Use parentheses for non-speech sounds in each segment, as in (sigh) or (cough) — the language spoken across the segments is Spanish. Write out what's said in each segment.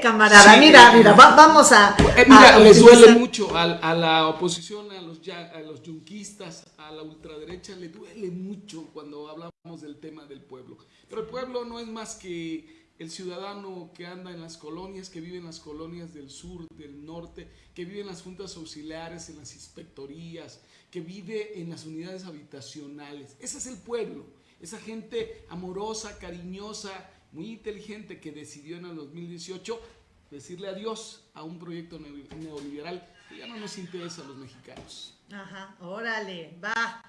camarada, mira, mira, vamos a... Eh, mira, les duele mucho a, la oposición, a los, a los yunquistas, a la ultraderecha, le duele mucho cuando hablamos del tema del pueblo. Pero el pueblo no es más que el ciudadano que anda en las colonias, que vive en las colonias del sur, del norte, que vive en las juntas auxiliares, en las inspectorías, que vive en las unidades habitacionales. Ese es el pueblo, esa gente amorosa, cariñosa, muy inteligente que decidió en el 2018 decirle adiós a un proyecto neoliberal que ya no nos interesa a los mexicanos. Ajá, órale, va.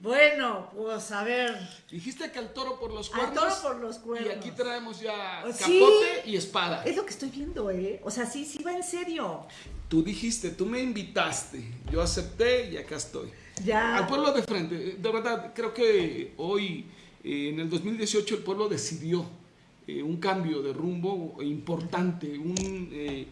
Bueno, pues a ver. Dijiste que al toro por los cuernos. Al toro por los cuernos. Y aquí traemos ya oh, capote y espada. Es lo que estoy viendo, ¿eh? O sea, sí, sí va en serio. Tú dijiste, tú me invitaste, yo acepté y acá estoy. Ya. Al pueblo de frente. De verdad, creo que hoy, eh, en el 2018, el pueblo decidió eh, un cambio de rumbo importante, un eh,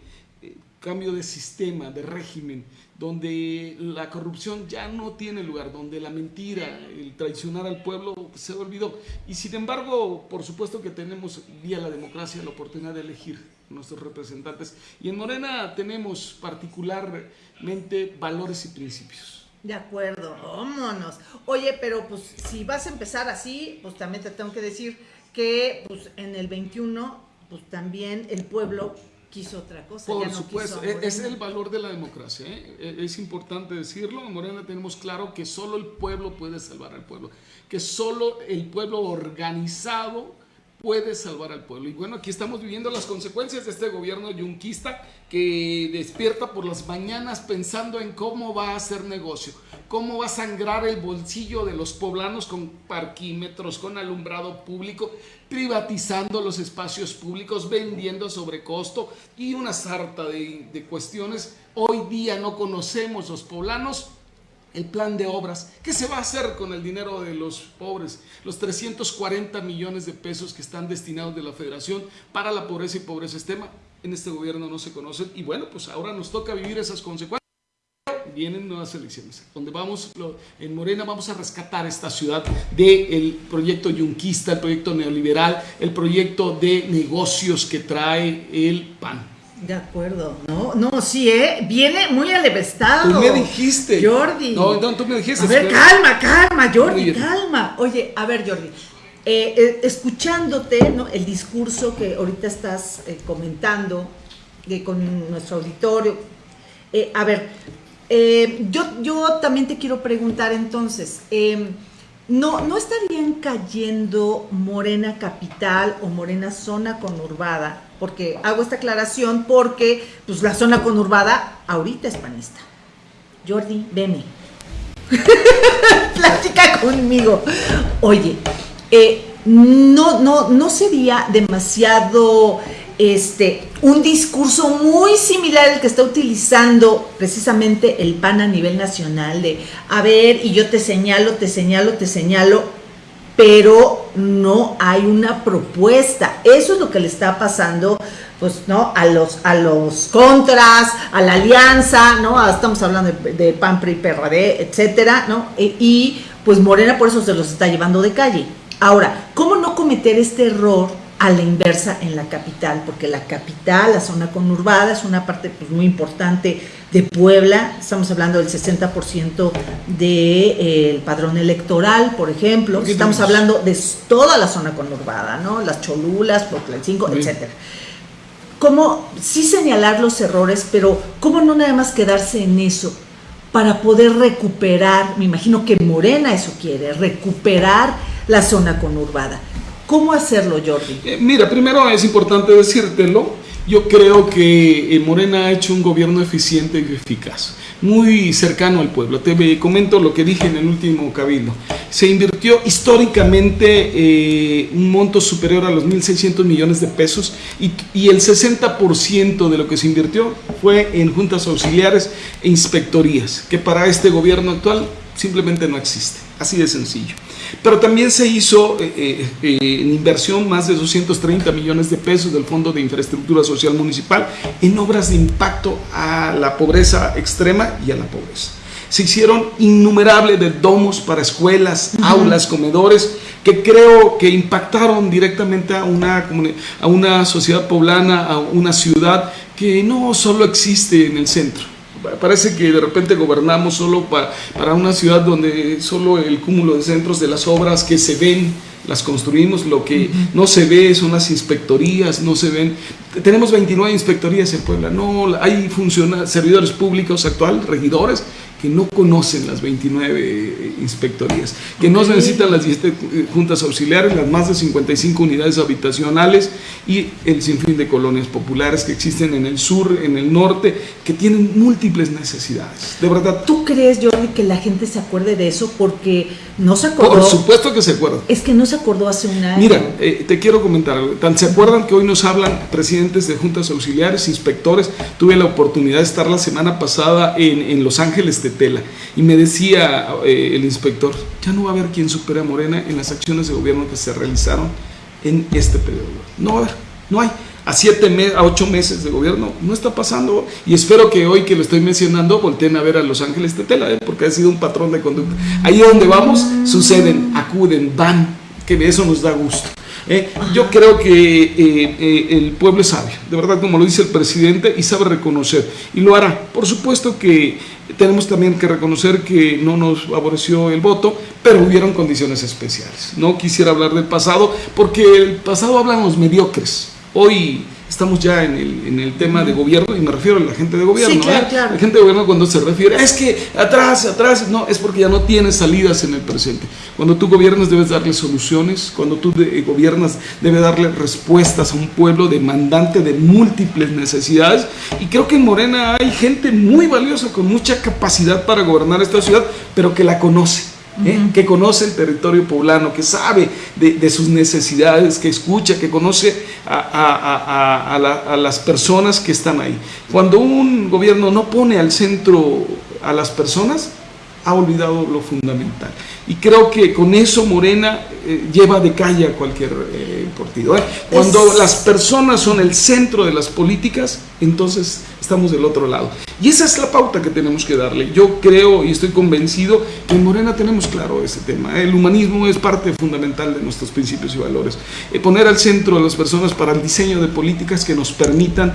cambio de sistema, de régimen, donde la corrupción ya no tiene lugar, donde la mentira, el traicionar al pueblo se olvidó. Y sin embargo, por supuesto que tenemos vía la democracia la oportunidad de elegir nuestros representantes. Y en Morena tenemos particularmente valores y principios. De acuerdo, vámonos. Oye, pero pues si vas a empezar así, pues también te tengo que decir que pues en el 21 pues también el pueblo quiso otra cosa. Por supuesto, e-, es el valor de la democracia. ¿eh? E-, es importante decirlo. En Morena tenemos claro que solo el pueblo puede salvar al pueblo, que solo el pueblo organizado puede salvar al pueblo. Y bueno, aquí estamos viviendo las consecuencias de este gobierno yunquista que despierta por las mañanas pensando en cómo va a hacer negocio, cómo va a sangrar el bolsillo de los poblanos con parquímetros, con alumbrado público, privatizando los espacios públicos, vendiendo sobre costo y una sarta de, de cuestiones. Hoy día no conocemos los poblanos el plan de obras. ¿Qué se va a hacer con el dinero de los pobres? Los 340 millones de pesos que están destinados de la federación para la pobreza y pobreza extrema en este gobierno no se conocen y bueno, pues ahora nos toca vivir esas consecuencias. Vienen nuevas elecciones, donde vamos, en Morena vamos a rescatar esta ciudad del proyecto yunquista, el proyecto neoliberal, el proyecto de negocios que trae el PAN. De acuerdo, no, no, sí, ¿eh? Viene muy alevestado. Tú me dijiste. Jordi. No, no, tú me dijiste. A ver, calma, calma, Jordi, calma. Oye, a ver, Jordi, eh, eh, escuchándote, ¿no? El discurso que ahorita estás eh, comentando con nuestro auditorio. a ver, yo, yo también te quiero preguntar entonces, em, ¿no, ¿no estarían cayendo Morena Capital o Morena Zona Conurbada? Porque hago esta aclaración porque pues la zona conurbada ahorita es panista. Jordi, veme. (laughs) Platica conmigo. Oye, eh, no, no, no sería demasiado este, un discurso muy similar al que está utilizando precisamente el PAN a nivel nacional de, a ver, y yo te señalo, te señalo, te señalo, pero no hay una propuesta. Eso es lo que le está pasando pues no a los a los contras, a la alianza, ¿no? Estamos hablando de, PAN, PRI, PRD, etcétera, ¿no? E, y pues Morena por eso se los está llevando de calle. Ahora, ¿cómo no cometer este error a la inversa en la capital? Porque la capital, la zona conurbada, es una parte pues, muy importante de Puebla, estamos hablando del 60% del de, padrón electoral, por ejemplo, estamos hablando de toda la zona conurbada, ¿no? Las Cholulas, el 5, etcétera. ¿Cómo sí señalar los errores, pero cómo no nada más quedarse en eso? Para poder recuperar, me imagino que Morena eso quiere, recuperar la zona conurbada. ¿Cómo hacerlo, Jordi? Eh, mira, primero es importante decírtelo, yo creo que eh, Morena ha hecho un gobierno eficiente y eficaz, muy cercano al pueblo. Te comento lo que dije en el último cabildo. Se invirtió históricamente eh, un monto superior a los 1.600 millones de pesos y, y el 60% de lo que se invirtió fue en juntas auxiliares e inspectorías, que para este gobierno actual simplemente no existe. Así de sencillo. Pero también se hizo eh, eh, eh, en inversión más de 230 millones de pesos del Fondo de Infraestructura Social Municipal en obras de impacto a la pobreza extrema y a la pobreza. Se hicieron innumerables de domos para escuelas, aulas, comedores, que creo que impactaron directamente a una, a una sociedad poblana, a una ciudad que no solo existe en el centro. Parece que de repente gobernamos solo para, para una ciudad donde solo el cúmulo de centros de las obras que se ven las construimos, lo que no se ve son las inspectorías, no se ven. Tenemos 29 inspectorías en Puebla, no hay servidores públicos actual, regidores, que no conocen las 29 eh, inspectorías, que no se necesitan las 10 eh, juntas auxiliares, las más de 55 unidades habitacionales y el sinfín de colonias populares que existen en el sur, en el norte, que tienen múltiples necesidades. De verdad. ¿Tú crees, Jordi, que la gente se acuerde de eso? Porque no se acordó. Por supuesto que se acuerda. Es que no se acordó hace un año. Mira, eh, te quiero comentar algo. Tan se acuerdan que hoy nos hablan presidentes de juntas auxiliares, inspectores. Tuve la oportunidad de estar la semana pasada en, en Los Ángeles de tela. Y me decía eh, el inspector, ya no va a haber quien supere a Morena en las acciones de gobierno que se realizaron en este periodo. No va a haber, no hay. A siete, a ocho meses de gobierno no está pasando y espero que hoy que lo estoy mencionando volteen a ver a Los Ángeles de Tela, ¿eh? porque ha sido un patrón de conducta. Ahí donde vamos suceden, acuden, van, que eso nos da gusto. ¿Eh? yo creo que el pueblo es sabio, de verdad como lo dice el presidente, y sabe reconocer, y lo hará. Por supuesto que tenemos también que reconocer que no nos favoreció el voto, pero hubieron condiciones especiales. No quisiera hablar del pasado, porque el pasado hablan los mediocres. Hoy estamos ya en el, en el, tema de gobierno y me refiero a la gente de gobierno. Sí, claro, claro. La gente de gobierno cuando se refiere, es que atrás, atrás, no, es porque ya no tienes salidas en el presente. Cuando tú gobiernas debes darle soluciones, cuando tú gobiernas debes darle respuestas a un pueblo demandante de múltiples necesidades y creo que en Morena hay gente muy valiosa con mucha capacidad para gobernar esta ciudad, pero que la conoce ¿eh? que conoce el territorio poblano, que sabe de, sus necesidades, que escucha, que conoce a, a, las personas que están ahí. Cuando un gobierno no pone al centro a las personas, ha olvidado lo fundamental. Y creo que con eso Morena eh, lleva de calle a cualquier eh, partido. ¿eh? Cuando las personas son el centro de las políticas, entonces estamos del otro lado. Y esa es la pauta que tenemos que darle. Yo creo y estoy convencido que en Morena tenemos claro ese tema. El humanismo es parte fundamental de nuestros principios y valores. poner al centro a las personas para el diseño de políticas que nos permitan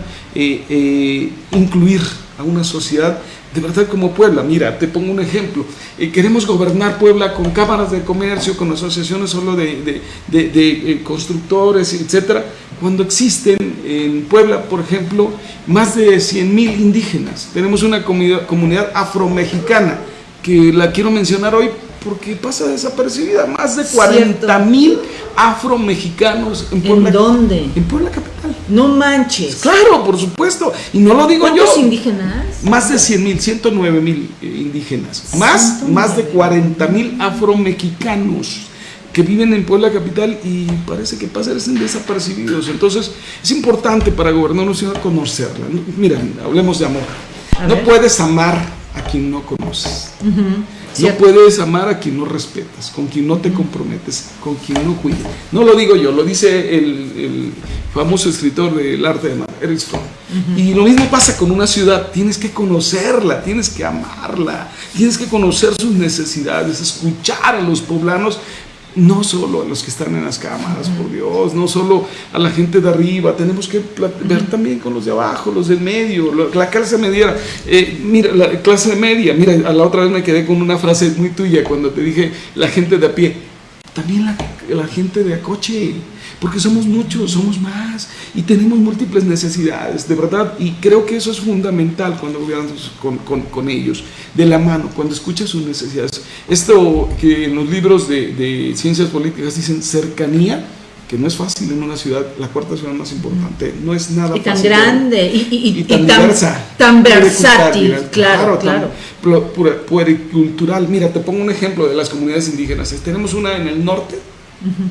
incluir a una sociedad de verdad como Puebla. Mira, te pongo un ejemplo. Eh, queremos gobernar Puebla con cámaras de comercio, con asociaciones solo de, eh, constructores, etcétera, cuando existen en Puebla, por ejemplo, más de 100 mil indígenas. Tenemos una comunidad, afromexicana que la quiero mencionar hoy porque pasa desapercibida. Más de 40 mil afromexicanos en Puebla. ¿En dónde? En Puebla capital. No manches. Claro, por supuesto. Y no lo digo yo. ¿Cuántos indígenas? Más de 100 mil, 109 mil eh, indígenas. Más, más de 40 mil afromexicanos que viven en Puebla capital y parece que pasan desapercibidos. Entonces, es importante para gobernar una ciudad conocerla. Mira, hablemos de amor. no puedes amar a quien no conoces. No puedes amar a quien no respetas, con quien no te comprometes, con quien no cuidas. No lo digo yo, lo dice el, famoso escritor del arte de amar, Eric Fromm. Y lo mismo pasa con una ciudad, tienes que conocerla, tienes que amarla, tienes que conocer sus necesidades, escuchar a los poblanos no solo a los que están en las cámaras, por Dios, no solo a la gente de arriba, tenemos que ver también con los de abajo, los del medio, la clase media. Eh, mira, la clase media, mira, a la otra vez me quedé con una frase muy tuya cuando te dije la gente de a pie, también la, la gente de a coche porque somos muchos, somos más y tenemos múltiples necesidades, de verdad, y creo que eso es fundamental cuando gobiernas con, con, ellos, de la mano, cuando escuchas sus necesidades. Esto que en los libros de, de ciencias políticas dicen cercanía, que no es fácil en una ciudad, la cuarta ciudad más importante, no es nada y tan grande y, tan, diversa, tan versátil, claro, claro. Puericultural. Mira, te pongo un ejemplo de las comunidades indígenas. Tenemos una en el norte,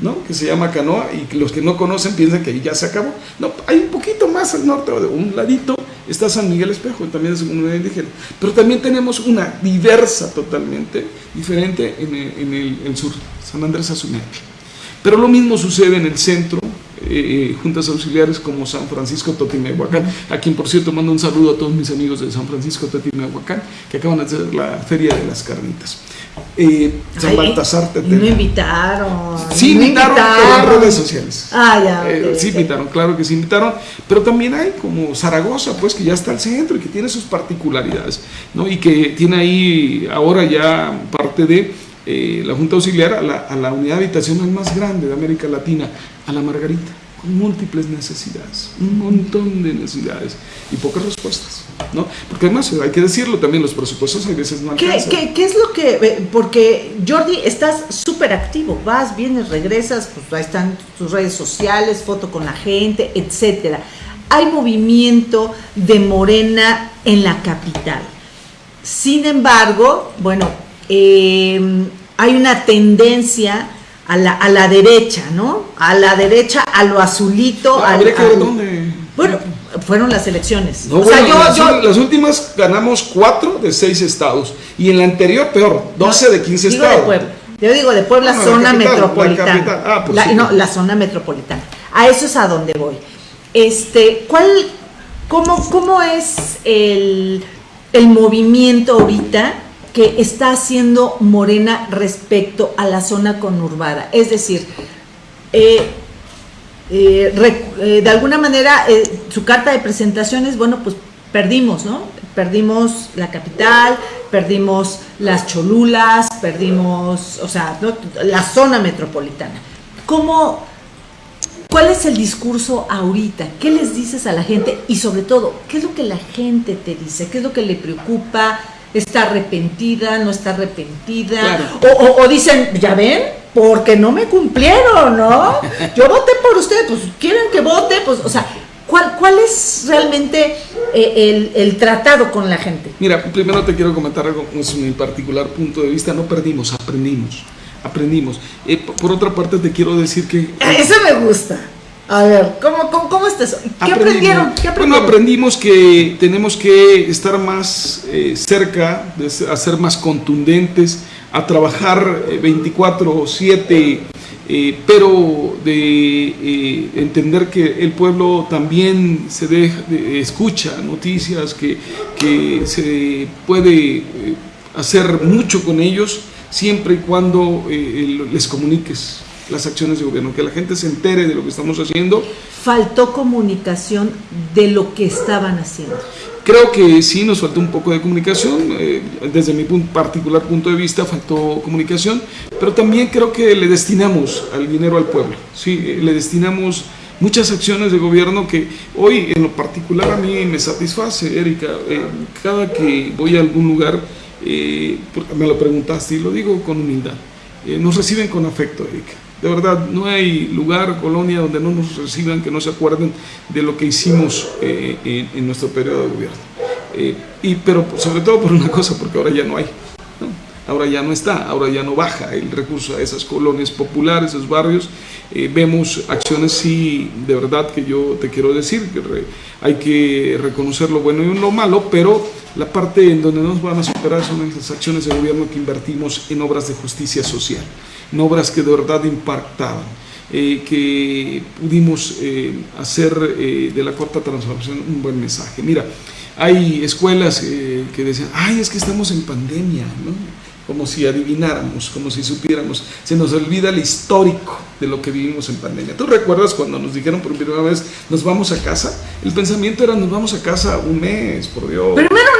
¿no? que se llama Canoa y los que no conocen piensan que ahí ya se acabó. No, hay un poquito más al norte, de un ladito está San Miguel Espejo, también es una indígena. Pero también tenemos una diversa totalmente, diferente en el, sur, San Andrés Azuñaque. Pero lo mismo sucede en el centro, eh, juntas auxiliares como San Francisco Totimehuacán, a quien por cierto mando un saludo a todos mis amigos de San Francisco Totimehuacán, que acaban de hacer la Feria de las Carnitas. Eh, San Baltasar Tetela. No invitaron. Sí, invitaron, en redes sociales. Ah, ya. Eh, sí, invitaron, claro que sí invitaron. Pero también hay como Zaragoza, pues que ya está al centro y que tiene sus particularidades, ¿no? Y que tiene ahí ahora ya parte de eh, la Junta Auxiliar a la, a la unidad habitacional más grande de América Latina, a la Margarita múltiples necesidades, un montón de necesidades y pocas respuestas, ¿no? Porque además hay que decirlo también, los presupuestos a veces no alcanzan. ¿Qué, qué, es lo que, porque Jordi, estás súper activo, vas, vienes, regresas, pues ahí están tus redes sociales, foto con la gente, etcétera. Hay movimiento de Morena en la capital. Sin embargo, bueno, eh, hay una tendencia a la, a la derecha, ¿no? A la derecha, a lo azulito. Ah, habría que ver dónde. Bueno, fueron las elecciones. o sea, yo, las, últimas ganamos cuatro de seis estados. Y en la anterior, peor, 12 de 15 digo estados. De Puebla. Yo digo de Puebla, zona metropolitana. La ah, pues No, la zona metropolitana. A eso es a donde voy. Este, ¿cuál, cómo, cómo es el, el movimiento ahorita? Que está haciendo Morena respecto a la zona conurbada. Es decir, eh, eh, eh, de alguna manera su carta de presentaciones, bueno, pues perdimos, ¿no? Perdimos la capital, perdimos las cholulas, perdimos, o sea, la zona metropolitana. ¿Cómo, ¿Cuál es el discurso ahorita? ¿Qué les dices a la gente? Y sobre todo, ¿qué es lo que la gente te dice? ¿Qué es lo que le preocupa? Está arrepentida, no está arrepentida, o, dicen, ya ven, porque no me cumplieron, ¿no? Yo voté por usted, pues quieren que vote, pues, o sea, ¿cuál, cuál es realmente eh, el, tratado con la gente? Mira, primero te quiero comentar algo, es mi particular punto de vista, no perdimos, aprendimos, aprendimos. Eh, por otra parte, te quiero decir que... Eso me gusta. A ver, ¿cómo, cómo, cómo está eso? ¿Qué aprendieron? ¿Qué aprendieron? Bueno, aprendimos que tenemos que estar más eh, cerca, de, a ser más contundentes, a trabajar 24-7, eh, eh, pero de entender que el pueblo también se deja, escucha noticias, que, que se puede hacer mucho con ellos siempre y cuando les comuniques las acciones de gobierno, que la gente se entere de lo que estamos haciendo. Faltó comunicación de lo que estaban haciendo. Creo que sí nos faltó un poco de comunicación, eh, desde mi particular punto de vista faltó comunicación, pero también creo que le destinamos al dinero al pueblo, sí, eh, le destinamos muchas acciones de gobierno que hoy en lo particular a mí me satisface, Erika, eh, cada que voy a algún lugar, me lo preguntaste y lo digo con humildad, nos reciben con afecto, Erika de verdad, no hay lugar, colonia donde no nos reciban, que no se acuerden de lo que hicimos eh, en, nuestro periodo de gobierno. Eh, y, pero sobre todo por una cosa, porque ahora ya no hay. Ahora ya no está, ahora ya no baja el recurso a esas colonias populares, esos barrios. Eh, vemos acciones, sí, de verdad que yo te quiero decir, que hay que reconocer lo bueno y lo malo, pero la parte en donde nos van a superar son las acciones de gobierno que invertimos en obras de justicia social en obras que de verdad impactaban, eh, que pudimos eh, hacer eh, de la corta transformación un buen mensaje. Mira, hay escuelas que decían, ay, es que estamos en pandemia, ¿no? como si adivináramos, como si supiéramos. Se nos olvida el histórico de lo que vivimos en pandemia. ¿Tú recuerdas cuando nos dijeron por primera vez, nos vamos a casa? El pensamiento era, nos vamos a casa un mes, por Dios.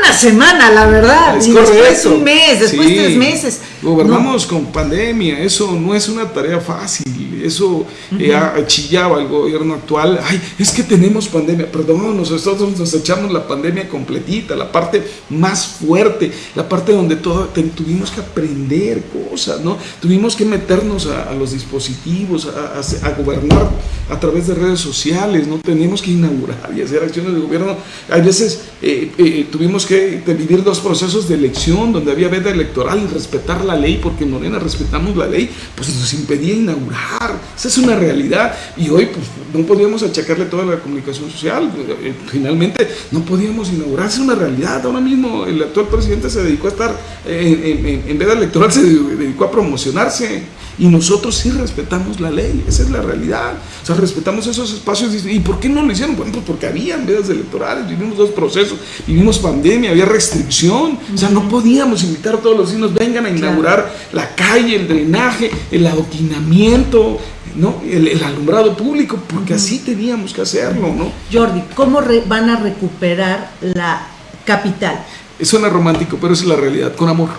Una semana, la verdad. Es y después un mes, después tres meses. Gobernamos con pandemia, eso no es una tarea fácil, eso eh, chillaba el gobierno actual, ay, es que tenemos pandemia, perdón, nosotros nos echamos la pandemia completita, la parte más fuerte, la parte donde todo, tuvimos que aprender cosas, ¿no? Tuvimos que meternos a, los dispositivos, a, gobernar a través de redes sociales, ¿no? Tenemos que inaugurar y hacer acciones de gobierno. Hay veces eh, eh, tuvimos que vivir dos procesos de elección donde había veda electoral y respetar la ley, porque en Morena respetamos la ley, pues nos impedía inaugurar. Esa es una realidad. Y hoy pues, no podíamos achacarle toda la comunicación social. Eh, finalmente no podíamos inaugurar. Es una realidad. Ahora mismo el actual presidente se dedicó a estar, en, veda electoral, se dedicó a promocionarse. Y nosotros sí respetamos la ley, esa es la realidad. O sea, respetamos esos espacios. ¿Y por qué no lo hicieron? Bueno, pues porque había medidas electorales, vivimos dos procesos, vivimos pandemia, había restricción. O sea, no podíamos invitar a todos los vecinos, vengan a inaugurar la calle, el drenaje, el adoquinamiento, ¿no? El, alumbrado público, porque así teníamos que hacerlo, ¿no? Jordi, ¿cómo van a recuperar la capital? Suena romántico, pero es la realidad, con amor,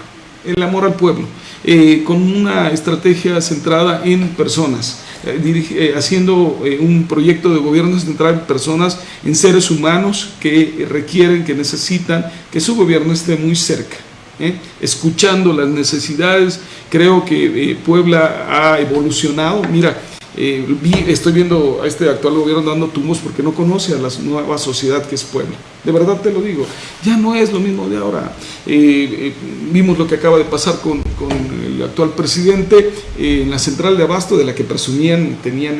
el amor al pueblo, eh, con una estrategia centrada en personas, eh, eh, haciendo un proyecto de gobierno centrado en personas, en seres humanos que requieren, que necesitan que su gobierno esté muy cerca. escuchando las necesidades. Creo que Puebla ha evolucionado. Mira, eh, estoy viendo a este actual gobierno dando tumbos porque no conoce a la nueva sociedad que es Puebla. De verdad te lo digo, ya no es lo mismo de ahora. Eh, eh, vimos lo que acaba de pasar con, con el actual presidente en la central de Abasto, de la que presumían, tenían,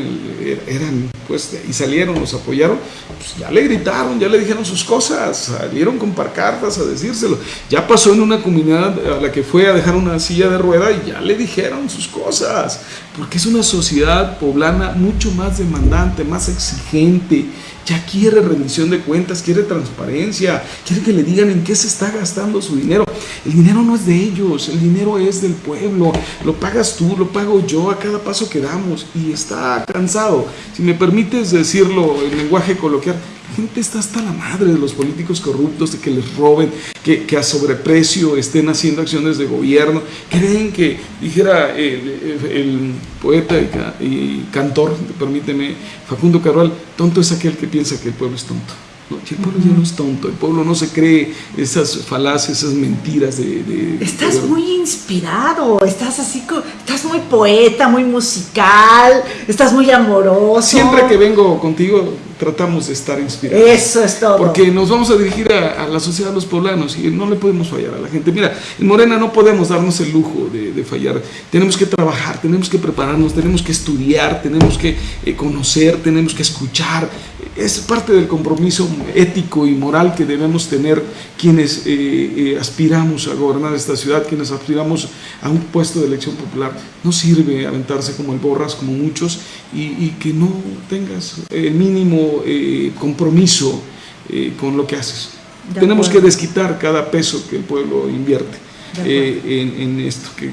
eran, pues, y salieron, los apoyaron, pues ya le gritaron, ya le dijeron sus cosas, salieron con parcartas a decírselo. Ya pasó en una comunidad a la que fue a dejar una silla de rueda y ya le dijeron sus cosas, porque es una sociedad poblana mucho más demandante, más exigente, ya quiere rendición de cuentas, quiere transparencia, quiere que le digan en qué se está gastando su dinero. El dinero no es de ellos, el dinero es del pueblo, lo pagas tú, lo pago yo a cada paso que damos y está cansado. Si me permites decirlo en lenguaje coloquial, gente está hasta la madre de los políticos corruptos, de que les roben, que, a sobreprecio estén haciendo acciones de gobierno. Creen que, dijera el, poeta y, cantor, permíteme, Facundo Carval, tonto es aquel que piensa que el pueblo es tonto. El pueblo ya no es tonto, el pueblo no se cree esas falacias, esas mentiras de... estás muy inspirado, estás así, estás muy poeta, muy musical, estás muy amoroso. Siempre que vengo contigo tratamos de estar inspirados. Eso es todo. Porque nos vamos a dirigir a, la sociedad de los poblanos y no le podemos fallar a la gente. Mira, en Morena no podemos darnos el lujo de, fallar. Tenemos que trabajar, tenemos que prepararnos, tenemos que estudiar, tenemos que eh, conocer, tenemos que escuchar. Es parte del compromiso ético y moral que debemos tener quienes eh, eh, aspiramos a gobernar esta ciudad, quienes aspiramos a un puesto de elección popular. No sirve aventarse como el borras, como muchos, y, y que no tengas el mínimo eh, compromiso eh, con lo que haces. Tenemos que desquitar cada peso que el pueblo invierte eh, en, esto, que,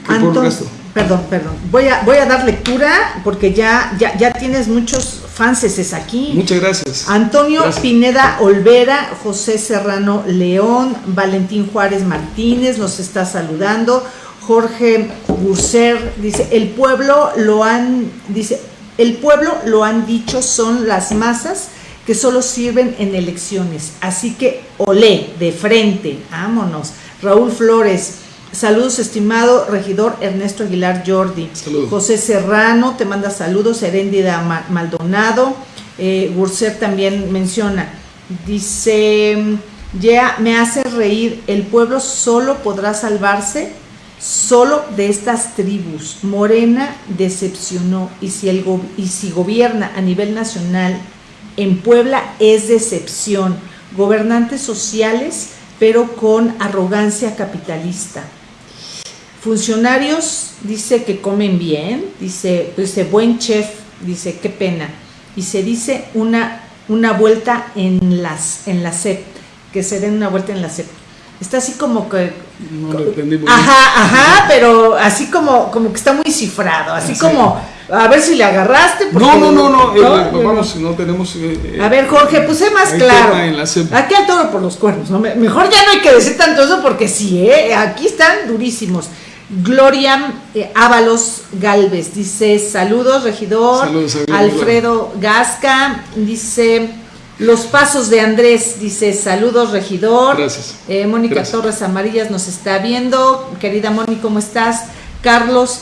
Perdón, perdón. Voy a, voy a dar lectura porque ya, ya, ya tienes muchos fanses aquí. Muchas gracias. Antonio Pineda Olvera, José Serrano León, Valentín Juárez Martínez nos está saludando. Jorge Burser dice, el pueblo lo han, dice, el pueblo, lo han dicho, son las masas que solo sirven en elecciones. Así que olé, de frente, vámonos. Raúl Flores, saludos estimado regidor Ernesto Aguilar Jordi. José Serrano te manda saludos, Heréndida Maldonado. Eh, también menciona, dice, ya me hace reír, el pueblo solo podrá salvarse Solo de estas tribus, Morena decepcionó y si, el y si gobierna a nivel nacional en Puebla es decepción. Gobernantes sociales, pero con arrogancia capitalista. Funcionarios, dice que comen bien, dice, dice buen chef, dice qué pena. Y se dice una, una vuelta en, las, en la SEP, que se den una vuelta en la SEP. Está así como que no lo entendí muy Ajá, ajá, pero así como, como que está muy cifrado, así como, a ver si le agarraste. no, no, no, no, eh, vamos, no tenemos... Eh, a ver, Jorge, pues sé más claro. Aquí al toro por los cuernos, ¿no? Mejor ya no hay que decir tanto eso porque sí, ¿eh? Aquí están durísimos. Gloria eh, Ábalos Galvez dice, saludos, regidor. Saludos, Alfredo Gasca dice... Los pasos de Andrés, dice, saludos regidor. Gracias. Eh, Mónica Torres Amarillas nos está viendo. Querida Mónica, ¿cómo estás? Carlos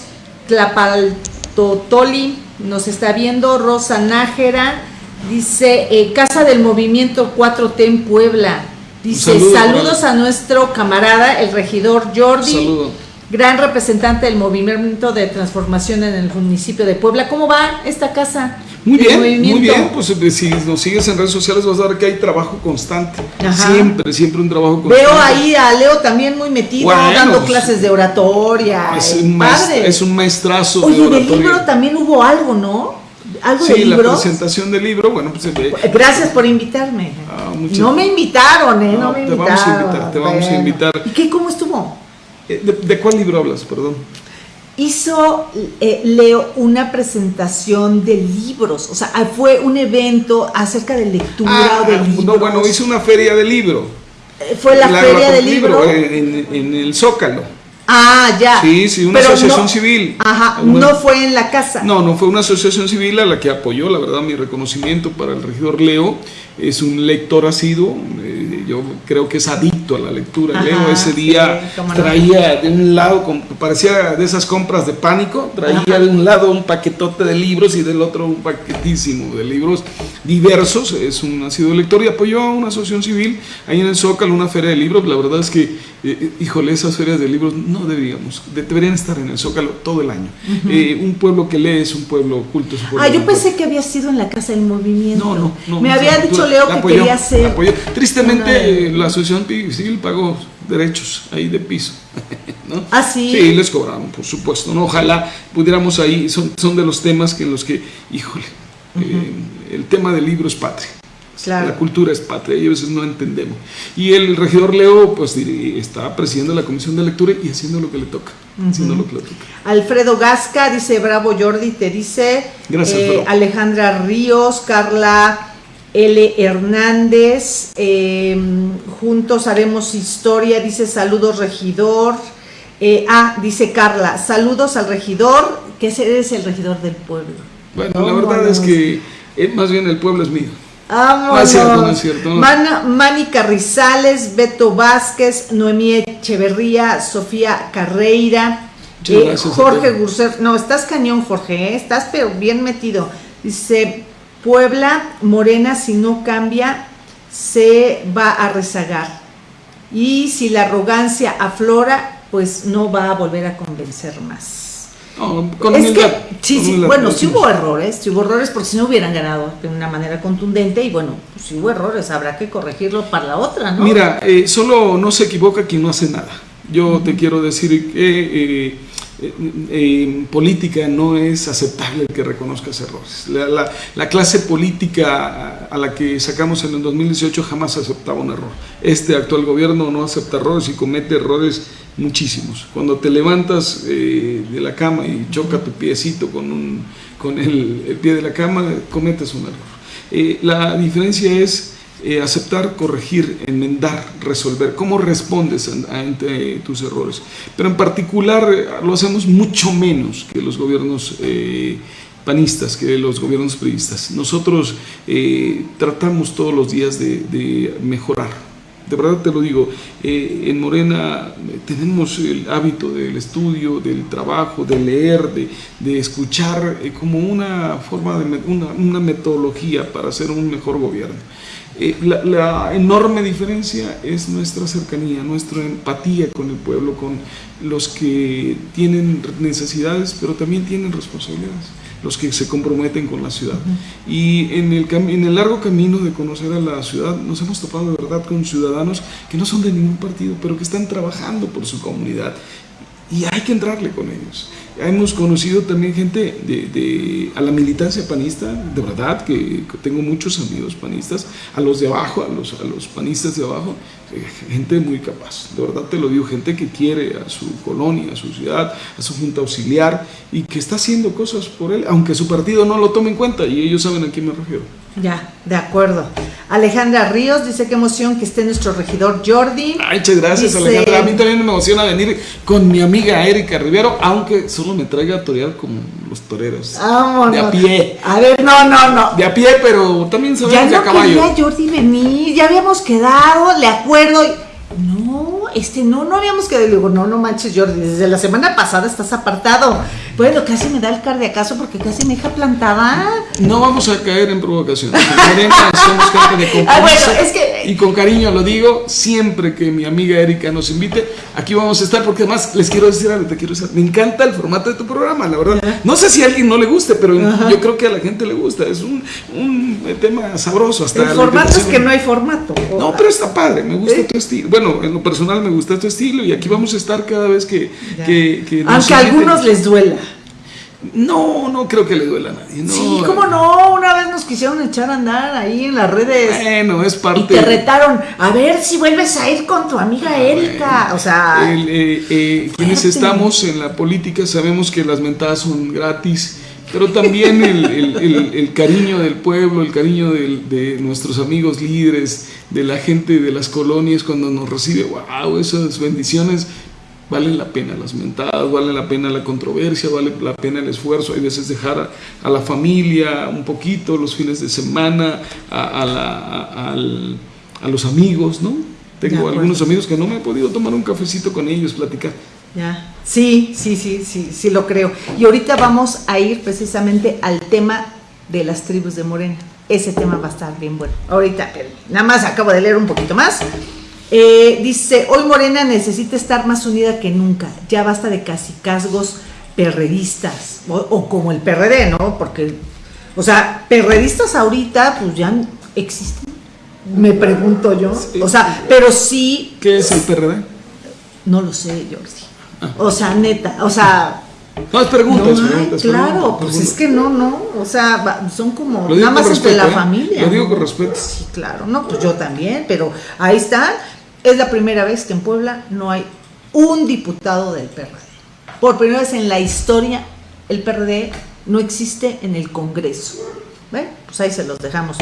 Tlapaltotoli nos está viendo. Rosa Nájera dice, eh, Casa del Movimiento 4T en Puebla. Dice, saludos a nuestro camarada, el regidor Jordi. Gran representante del movimiento de transformación en el municipio de Puebla. ¿Cómo va esta casa? Muy bien, muy bien. Pues eh, si nos sigues en redes sociales vas a ver que hay trabajo constante. Siempre, siempre un trabajo constante. Veo ahí a Leo también muy metido, dando pues, clases de oratoria. Es, un, es un maestrazo Oye, de oratoria. del libro también hubo algo, ¿no? ¿Algo sí, de la presentación del libro, bueno, pues... Eh, Gracias por invitarme. Ah, no me invitaron, ¿eh? No, me te Vamos a invitar, te vamos a invitar. ¿Y qué, cómo estuvo? Eh, ¿De, cuál libro hablas, perdón? Hizo eh, Leo una presentación de libros, o sea, fue un evento acerca de lectura ah, o de libros. No, bueno, hizo una feria de libro. Fue la, feria de libro. en, en el Zócalo. Ah, ya. Sí, sí, una asociación civil. Ajá, no fue en la casa. No, no fue una asociación civil a la que apoyó, la verdad, mi reconocimiento para el regidor Leo. Es un lector asiduo, eh, yo creo que es adicto a la lectura. Leo ese día traía de un lado, parecía de esas compras de pánico, traía de un lado un paquetote de libros y del otro un paquetísimo de libros diversos. Es un asiduo lector y apoyó a una asociación civil ahí en el Zócalo, una feria de libros. La verdad es que, eh, eh, híjole, esas ferias de libros no deberíamos, deberían estar en el Zócalo todo el año. Eh, un pueblo que lee es un pueblo culto. ah, yo pensé que había sido en la Casa del Movimiento. No, no, no. Me había dicho Leo que quería ser. Tristemente, la Asociación Civil pagó derechos ahí de piso. (laughs) ¿no? Ah, sí. Sí, les cobraron, por supuesto. ¿no? Ojalá pudiéramos ahí, son, son de los temas que en los que, híjole, eh, el tema del libro es patria. La cultura es patria y a veces no entendemos. Y el regidor Leo, pues está presidiendo la comisión de lectura y haciendo lo que le toca. haciendo lo que le toca. Alfredo Gasca dice: Bravo Jordi, te dice. Gracias, eh, Alejandra Ríos, Carla L. Hernández. Eh, juntos haremos historia, dice: Saludos, regidor. Eh, ah, dice Carla: Saludos al regidor, que eres el regidor del pueblo. Bueno, la verdad es que más bien el pueblo es mío. No es cierto, no es cierto. Mani Carrizales, Beto Vázquez, Noemí Echeverría, Sofía Carreira, eh, Jorge Gurser. No, estás cañón, Jorge, ¿eh? estás pero bien metido. Dice, Puebla, Morena, si no cambia, se va a rezagar. Y si la arrogancia aflora, pues no va a volver a convencer más es que, sí, sí, bueno, sí hubo errores, sí hubo errores porque si no hubieran ganado de una manera contundente y bueno, pues si hubo errores, habrá que corregirlo para la otra, ¿no? Mira, eh, solo no se equivoca quien no hace nada. Yo te quiero decir que eh, eh, en política no es aceptable que reconozcas errores. La, la, clase política a la que sacamos en el 2018 jamás aceptaba un error. Este actual gobierno no acepta errores y comete errores muchísimos. Cuando te levantas eh, de la cama y choca tu piecito con, un, con el, pie de la cama, cometes un error. Eh, la diferencia es eh, aceptar, corregir, enmendar, resolver. ¿Cómo respondes ante tus errores? Pero en particular lo hacemos mucho menos que los gobiernos panistas, que los gobiernos periodistas. Nosotros tratamos todos los días de mejorar de verdad te lo digo, eh, en Morena eh, tenemos el hábito del estudio, del trabajo, de leer, de, escuchar eh, como una forma de una, metodología para hacer un mejor gobierno. La, la, enorme diferencia es nuestra cercanía, nuestra empatía con el pueblo, con los que tienen necesidades, pero también tienen responsabilidades los que se comprometen con la ciudad. Y en el, en el largo camino de conocer a la ciudad nos hemos topado de verdad con ciudadanos que no son de ningún partido, pero que están trabajando por su comunidad. Y hay que entrarle con ellos. Hemos conocido también gente de, a la militancia panista, de verdad que tengo muchos amigos panistas, a los de abajo, a los, a los panistas de abajo, eh, gente muy capaz, de verdad te lo digo, gente que quiere a su colonia, a su ciudad, a su junta auxiliar y que está haciendo cosas por él, aunque su partido no lo tome en cuenta y ellos saben a quién me refiero. Ya, de acuerdo. Alejandra Ríos dice qué emoción que esté nuestro regidor Jordi. Ay, muchas gracias Alejandra. A mí también me emociona venir con mi amiga Erika Rivero, aunque solo me traiga a torear como los toreros. Vámonos. De a pie. A ver, no, no, no. De a pie, pero también se ya de a caballo. Ya Jordi venir, ya habíamos quedado, le acuerdo. No, este, no, no habíamos quedado. Le digo, no, no manches, Jordi, desde la semana pasada estás apartado. Bueno, casi me da el cardiacazo porque casi me deja plantada. No vamos a caer en provocación. somos gente de Ah, bueno, es que Y con cariño lo digo, siempre que mi amiga Erika nos invite, aquí vamos a estar, porque además les quiero decir algo, te quiero decir, me encanta el formato de tu programa, la verdad. No sé si a alguien no le guste, pero yo creo que a la gente le gusta, es un, tema sabroso. Hasta el formato es que no hay formato. No, pero está padre, me gusta tu estilo. Bueno, en lo personal me gusta tu estilo y aquí vamos a estar cada vez que... que, Aunque a algunos les duela. No, no creo que le duela a nadie. sí, cómo no, una vez nos quisieron echar a andar ahí en las redes. Bueno, es parte. Y te retaron, a ver si vuelves a ir con tu amiga ah, Erika. O sea. Eh, eh, quienes estamos en la política sabemos que las mentadas son gratis, pero también el, cariño del pueblo, el cariño de nuestros amigos líderes, de la gente de las colonias cuando nos recibe, wow, esas bendiciones valen la pena las mentadas, vale la pena la controversia, vale la pena el esfuerzo, hay veces dejar a, la familia un poquito, los fines de semana, a, los amigos, ¿no? Tengo algunos amigos que no me he podido tomar un cafecito con ellos, platicar. Ya, sí, sí, sí, sí, sí lo creo. Y ahorita vamos a ir precisamente al tema de las tribus de Morena. Ese tema va a estar bien bueno. Ahorita, nada más acabo de leer un poquito más. Eh, dice, hoy Morena necesita estar más unida que nunca. Ya basta de casicazgos perredistas. O, como el PRD, ¿no? Porque, o sea, perredistas ahorita, pues ya existen. Me pregunto yo. O sea, pero sí. ¿Qué es el PRD? No lo sé, Jordi. Ah. O sea, neta, o sea. No, preguntas, preguntas, Claro, pues es que no, no. O sea, son como nada más entre la ¿eh? familia. Lo digo con respeto. Sí, claro. No, pues yo también, pero ahí están. Es la primera vez que en Puebla no hay un diputado del PRD. Por primera vez en la historia, el PRD no existe en el Congreso. ¿Ven? Pues ahí se los dejamos.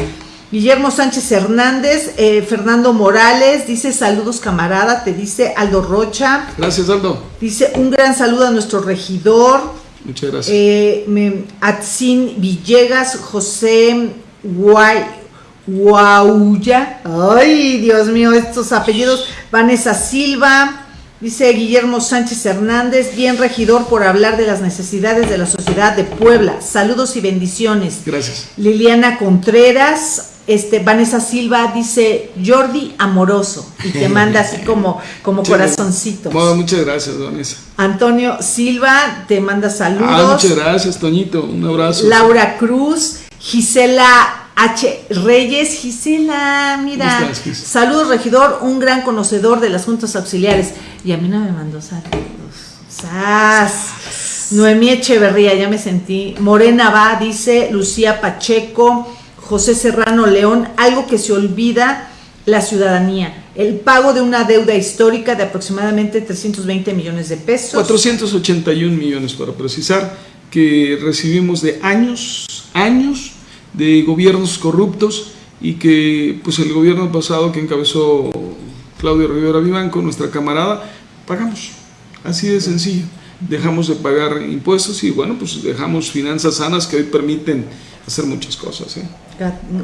Guillermo Sánchez Hernández, eh, Fernando Morales, dice saludos camarada, te dice Aldo Rocha. Gracias Aldo. Dice un gran saludo a nuestro regidor. Muchas gracias. Eh, Atzin Villegas, José Guay, Guauya. Ay, Dios mío, estos apellidos. Vanessa Silva. Dice Guillermo Sánchez Hernández, bien regidor por hablar de las necesidades de la sociedad de Puebla. Saludos y bendiciones. Gracias. Liliana Contreras, este, Vanessa Silva dice Jordi amoroso y te (laughs) manda así como, como corazoncitos. muchas gracias, Vanessa. Antonio Silva te manda saludos. Ah, muchas gracias, Toñito. Un abrazo. Laura Cruz, Gisela H. Reyes, Gisela, mira, saludos regidor, un gran conocedor de las juntas auxiliares. Y a mí no me mandó saludos. ¡Sas! Noemí Echeverría, ya me sentí. Morena va, dice Lucía Pacheco, José Serrano León, algo que se olvida la ciudadanía. El pago de una deuda histórica de aproximadamente 320 millones de pesos. 481 millones para precisar, que recibimos de años, años de gobiernos corruptos y que pues el gobierno pasado que encabezó Claudio Rivera Vivanco, nuestra camarada, pagamos. Así de sencillo. Dejamos de pagar impuestos y bueno, pues dejamos finanzas sanas que hoy permiten hacer muchas cosas. ¿eh?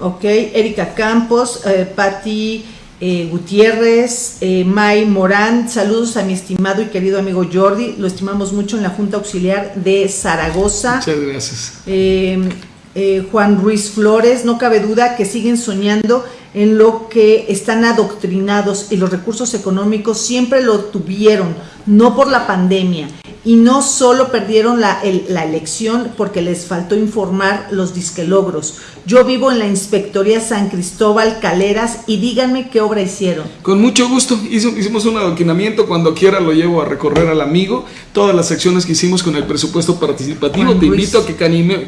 Ok, Erika Campos, eh, Patti eh, Gutiérrez, eh, May Morán, saludos a mi estimado y querido amigo Jordi, lo estimamos mucho en la Junta Auxiliar de Zaragoza. Muchas gracias. Eh, Juan Ruiz Flores, no cabe duda que siguen soñando en lo que están adoctrinados y los recursos económicos siempre lo tuvieron, no por la pandemia. Y no solo perdieron la, la elección porque les faltó informar los disquelogros. Yo vivo en la Inspectoría San Cristóbal Caleras y díganme qué obra hicieron. Con mucho gusto, hicimos un adoquinamiento, cuando quiera lo llevo a recorrer al amigo, todas las acciones que hicimos con el presupuesto participativo. Te invito a que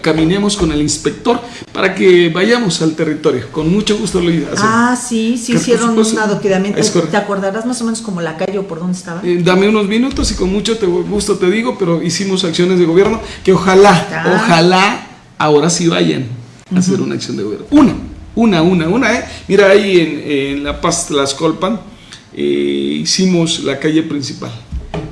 caminemos con el inspector para que vayamos al territorio. Con mucho gusto lo Ah, sí, sí hicieron un adoquinamiento. ¿Te acordarás más o menos como la calle o por dónde estaba? Eh, dame unos minutos y con mucho gusto te digo, pero hicimos acciones de gobierno que ojalá, ojalá ahora sí vayan a hacer una acción de gobierno. Una, una, una, una, ¿eh? Mira, ahí en, La Paz Tlaxcolpan eh, hicimos la calle principal.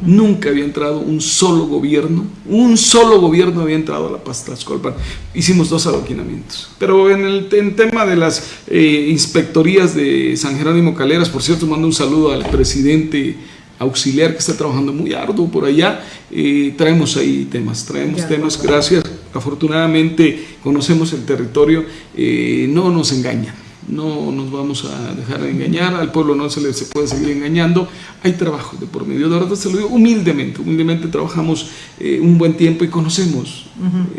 Nunca había entrado un solo gobierno, un solo gobierno había entrado a La Paz Tlaxcolpan. Hicimos dos adoquinamientos. Pero en el tema de las eh, inspectorías de San Jerónimo Caleras, por cierto, mando un saludo al presidente auxiliar que está trabajando muy arduo por allá, eh, traemos ahí temas, traemos temas, gracias, afortunadamente conocemos el territorio, eh, no nos engañan, no nos vamos a dejar engañar, al pueblo no se le se puede seguir engañando, hay trabajo de por medio, de verdad se lo digo humildemente, humildemente trabajamos eh, un buen tiempo y conocemos,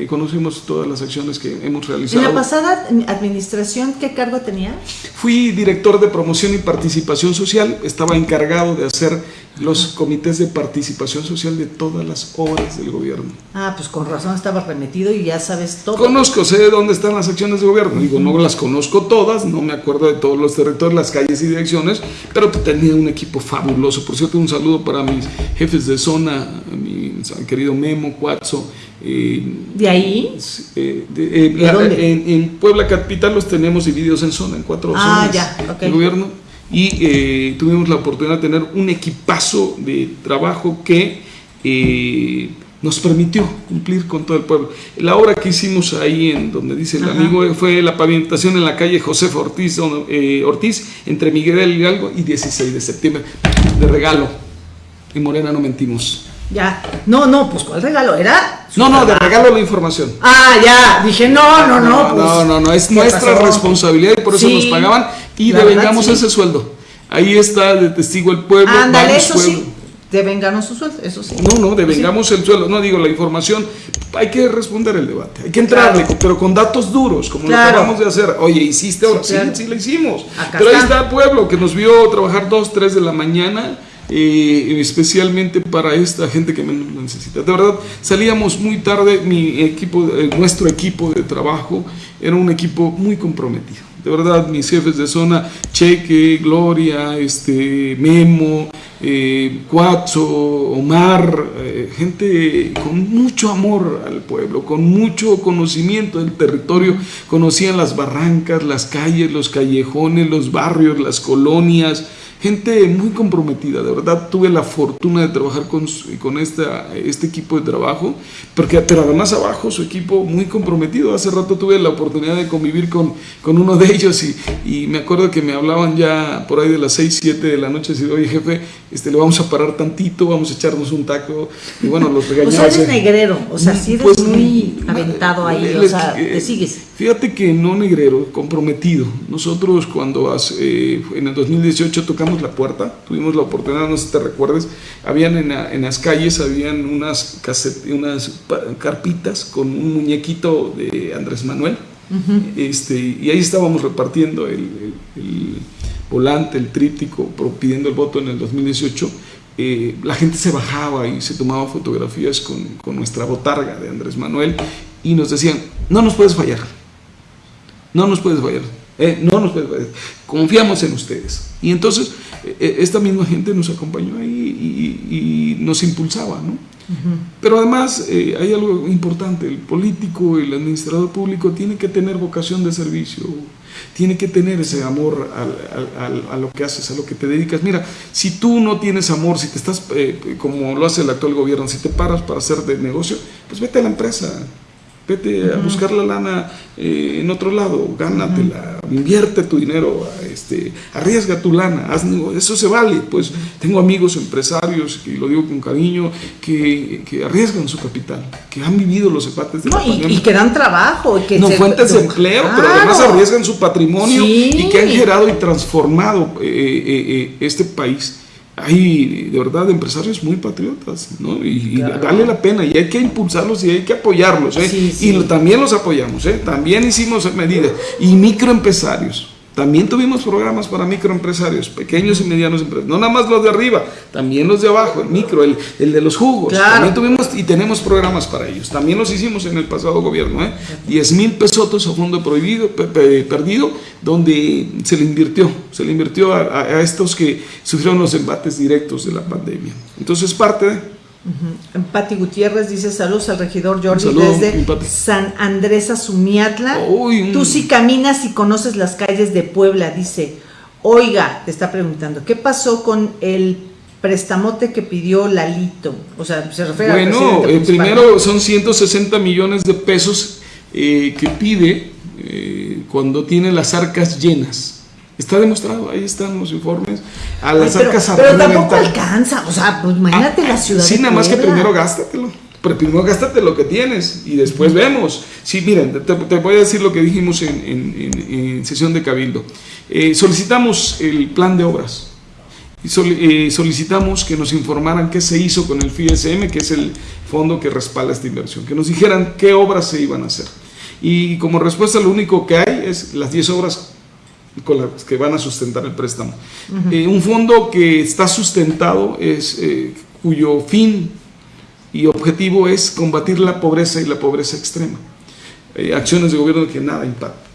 conocemos todas las acciones que hemos realizado. ¿En la pasada administración qué cargo tenía? Fui director de promoción y participación social, estaba encargado de hacer los comités de participación social de todas las obras del gobierno. Ah, pues con razón estaba remetido y ya sabes todo. Conozco, sé dónde están las acciones de gobierno, digo, no las conozco todas, no me acuerdo de todos los territorios, las calles y direcciones, pero tenía un equipo fabuloso. Por cierto, un saludo para mis jefes de zona, mi querido Memo, Cuatzo. Eh, ¿De ahí? Eh, de, eh, dónde? En, Puebla Capital los tenemos divididos en zona, en cuatro ah, zonas ya, del gobierno y eh, tuvimos la oportunidad de tener un equipazo de trabajo que eh, nos permitió cumplir con todo el pueblo. La obra que hicimos ahí, en donde dice el amigo, fue la pavimentación en la calle José Ortiz, eh, Ortiz, entre Miguel Hidalgo y 16 de septiembre, de regalo. En Morena no mentimos. Ya, no, no, pues ¿cuál regalo? ¿Era? No, no, de regalo la información. Ah, ya, dije, no, no, no. No, pues, no, no, no, es nuestra responsabilidad y por eso nos pagaban y devengamos ese sueldo. Ahí está de testigo el pueblo. Ándale, eso sí. Devengamos su sueldo, eso sí. No, no, devengamos el sueldo. No digo la información. Hay que responder el debate. Hay que entrarle, pero con datos duros, como lo acabamos de hacer. Oye, ¿hiciste ahora? Sí, sí, lo hicimos. pero ahí está el pueblo que nos vio trabajar dos, tres de la mañana. Eh, especialmente para esta gente que menos necesita. De verdad, salíamos muy tarde, mi equipo, eh, nuestro equipo de trabajo era un equipo muy comprometido de verdad, mis jefes de zona, Cheque, Gloria, este, Memo, eh, Omar, eh, gente con mucho amor al pueblo, con mucho conocimiento del territorio, conocían las barrancas, las calles, los callejones, los barrios, las colonias, gente muy comprometida, de verdad tuve la fortuna de trabajar con, con esta, este equipo de trabajo, porque, pero además abajo su equipo muy comprometido, hace rato tuve la oportunidad de convivir con, con uno de ellos y, y, me acuerdo que me hablaban ya por ahí de las 6, 7 de la noche, y oye jefe, este, le vamos a parar tantito, vamos a echarnos un taco, y bueno, los regañaba. O sea, eres negrero, o sea, sí eres pues, muy aventado ahí, o sea, te sigues. Fíjate que no negrero, comprometido. Nosotros cuando eh, en el 2018 tocamos la puerta, tuvimos la oportunidad, no sé si te recuerdes, habían en, las calles, habían unas, unas carpitas con un muñequito de Andrés Manuel, este, y ahí estábamos repartiendo el, volante, el tríptico, pidiendo el voto en el 2018. Eh, la gente se bajaba y se tomaba fotografías con, con nuestra botarga de Andrés Manuel y nos decían, no nos puedes fallar no nos puedes fallar. Eh, no nos puedes fallar. Confiamos en ustedes. Y entonces eh, eh, esta misma gente nos acompañó ahí y, nos impulsaba, ¿no? Pero además hay algo importante, el político, el administrador público tiene que tener vocación de servicio, tiene que tener ese amor a lo que haces, a lo que te dedicas. Mira, si tú no tienes amor, si te estás, como lo hace el actual gobierno, si te paras para hacer de negocio, pues vete a la empresa, vete a buscar la lana eh, en otro lado, gánatela, invierte tu dinero, este, arriesga tu lana, eso se vale. Pues tengo amigos empresarios, y lo digo con cariño, que, que arriesgan su capital, que han vivido los empates de la y, que dan trabajo. Que no, fuentes de empleo, pero además arriesgan su patrimonio y que han generado y transformado eh, eh, este país hay de verdad empresarios muy patriotas, ¿no? Y, vale la pena, y hay que impulsarlos y hay que apoyarlos, ¿eh? Y también los apoyamos, ¿eh? También hicimos medidas. Y microempresarios. También tuvimos programas para microempresarios, pequeños y medianos empresarios. No nada más los de arriba, también los de abajo, el micro, el, de los jugos. También tuvimos y tenemos programas para ellos. También los hicimos en el pasado gobierno. ¿eh? 10 mil pesos a fondo prohibido, perdido, donde se le invirtió. Se le invirtió a, a estos que sufrieron los embates directos de la pandemia. Entonces, parte de Pati Gutiérrez dice saludos al regidor Jordi desde San Andrés Azumiatla. Tú sí caminas y conoces las calles de Puebla, dice. Oiga, te está preguntando, ¿qué pasó con el prestamote que pidió Lalito? O sea, se refiere Bueno, eh, primero son 160 millones de pesos eh, que pide eh, cuando tiene las arcas llenas. Está demostrado, ahí están los informes. A las arcas pero, pero tampoco alcanza, o sea, pues imagínate la ciudad. Sí, nada más que primero gástatelo. Pero primero gástate lo que tienes y después vemos. Sí, miren, te, voy a decir lo que dijimos en, sesión de Cabildo. Eh, solicitamos el plan de obras y eh, solicitamos que nos informaran qué se hizo con el FISM, que es el fondo que respalda esta inversión, que nos dijeran qué obras se iban a hacer. Y como respuesta lo único que hay es las 10 obras con las que van a sustentar el préstamo. Eh, un fondo que está sustentado, es, eh, cuyo fin y objetivo es combatir la pobreza y la pobreza extrema. acciones de gobierno que nada impactan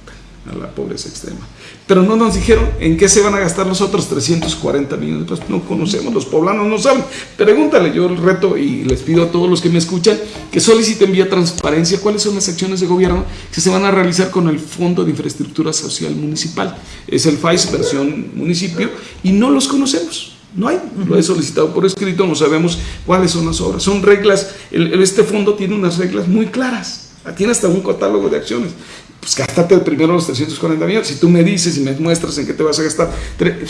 a la pobreza extrema pero no nos dijeron en qué se van a gastar los otros 340 millones de No conocemos, los poblanos no saben. Pregúntale, yo el reto y les pido a todos los que me escuchan que soliciten vía transparencia cuáles son las acciones de gobierno que se van a realizar con el Fondo de Infraestructura Social Municipal. Es el FAIS versión municipio y no los conocemos. No hay, lo he solicitado por escrito, no sabemos cuáles son las obras. Son reglas, este fondo tiene unas reglas muy claras, tiene hasta un catálogo de acciones pues gástate primero los 340 millones. Si tú me dices y me muestras en qué te vas a gastar.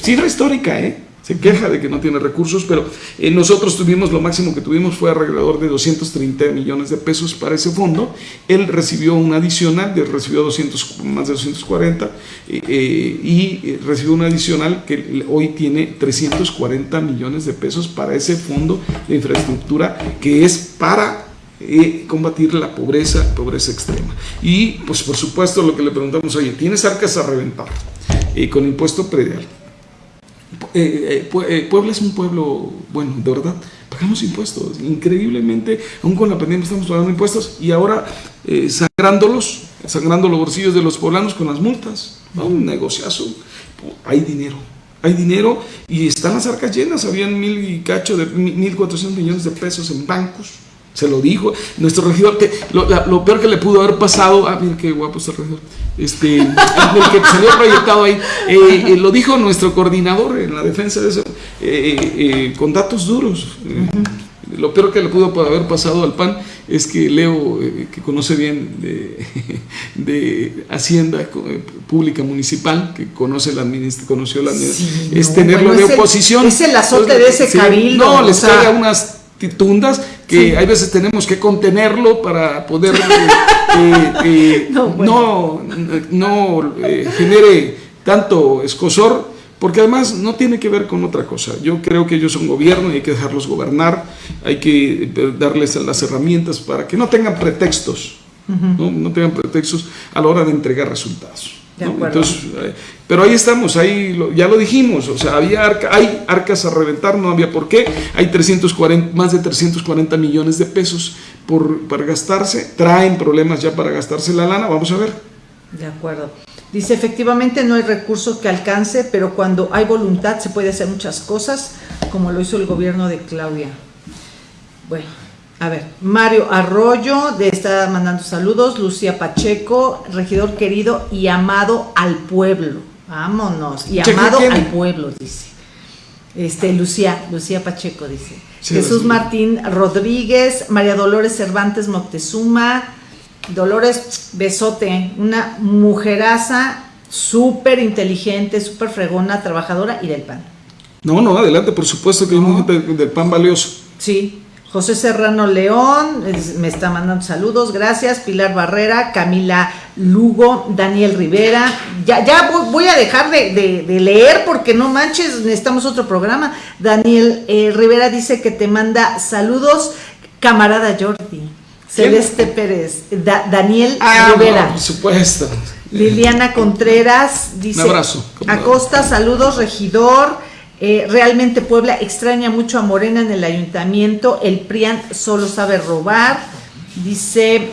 Cifra histórica, ¿eh? Se queja de que no tiene recursos, pero eh, nosotros tuvimos, lo máximo que tuvimos fue alrededor de 230 millones de pesos para ese fondo. Él recibió un adicional, recibió 200, más de 240 eh, eh, y recibió un adicional que hoy tiene 340 millones de pesos para ese fondo de infraestructura que es para combatir la pobreza, pobreza extrema. Y pues por supuesto lo que le preguntamos, oye, ¿tienes arcas a reventar? y con impuesto predial. Eh, eh, eh, Puebla es un pueblo, bueno, de verdad, pagamos impuestos, increíblemente, aún con la pandemia estamos pagando impuestos y ahora sangrándolos, sangrando los bolsillos de los poblanos con las multas, un negociazo, hay dinero, hay dinero y están las arcas llenas, habían mil y cacho de mil cuatrocientos millones de pesos en bancos, se lo dijo. Nuestro regidor, que lo, peor que le pudo haber pasado, ah, mira qué guapo está el regidor, este, el que salió proyectado ahí, eh, eh, lo dijo nuestro coordinador en la defensa de eso, eh, con datos duros. Lo peor que le pudo haber pasado al PAN es que Leo, que conoce bien de, (laughs) Hacienda Pública Municipal, que conoce la conoció la es tenerlo de oposición. es el azote de ese cabildo. No, les traiga unas tundas que hay veces tenemos que contenerlo para poder eh, eh, (laughs) no, no, eh, genere tanto escosor, porque además no tiene que ver con otra cosa. Yo creo que ellos son gobierno y hay que dejarlos gobernar, hay que darles las herramientas para que no tengan pretextos, ¿no? no tengan pretextos a la hora de entregar resultados. Entonces, eh, pero ahí estamos, ahí ya lo dijimos, o sea, había hay arcas a reventar, no había por qué, hay 340, más de 340 millones de pesos por, para gastarse, traen problemas ya para gastarse la lana, vamos a ver. De acuerdo. Dice, efectivamente no hay recurso que alcance, pero cuando hay voluntad se puede hacer muchas cosas, como lo hizo el gobierno de Claudia. Bueno, a ver, Mario Arroyo de está mandando saludos, Lucía Pacheco, regidor querido y amado al pueblo. Vámonos, y amado al pueblo, dice. Este, Lucía, Lucía Pacheco dice. Jesús Martín Rodríguez, María Dolores Cervantes Moctezuma, Dolores Besote, una mujeraza súper inteligente, súper fregona, trabajadora y del pan. No, no, adelante, por supuesto que hay gente del pan valioso. Sí, José Serrano León me está mandando saludos, gracias. Pilar Barrera, Camila Lugo, Daniel Rivera. Ya, ya voy, a dejar de, leer porque no manches, necesitamos otro programa. Daniel eh, Rivera dice que te manda saludos, camarada Jordi. Celeste Pérez, Daniel ah, Rivera. por supuesto. Liliana Contreras dice: Un abrazo. Acosta, saludos, regidor. Eh, realmente Puebla extraña mucho a Morena en el ayuntamiento, el PRIAN solo sabe robar, dice,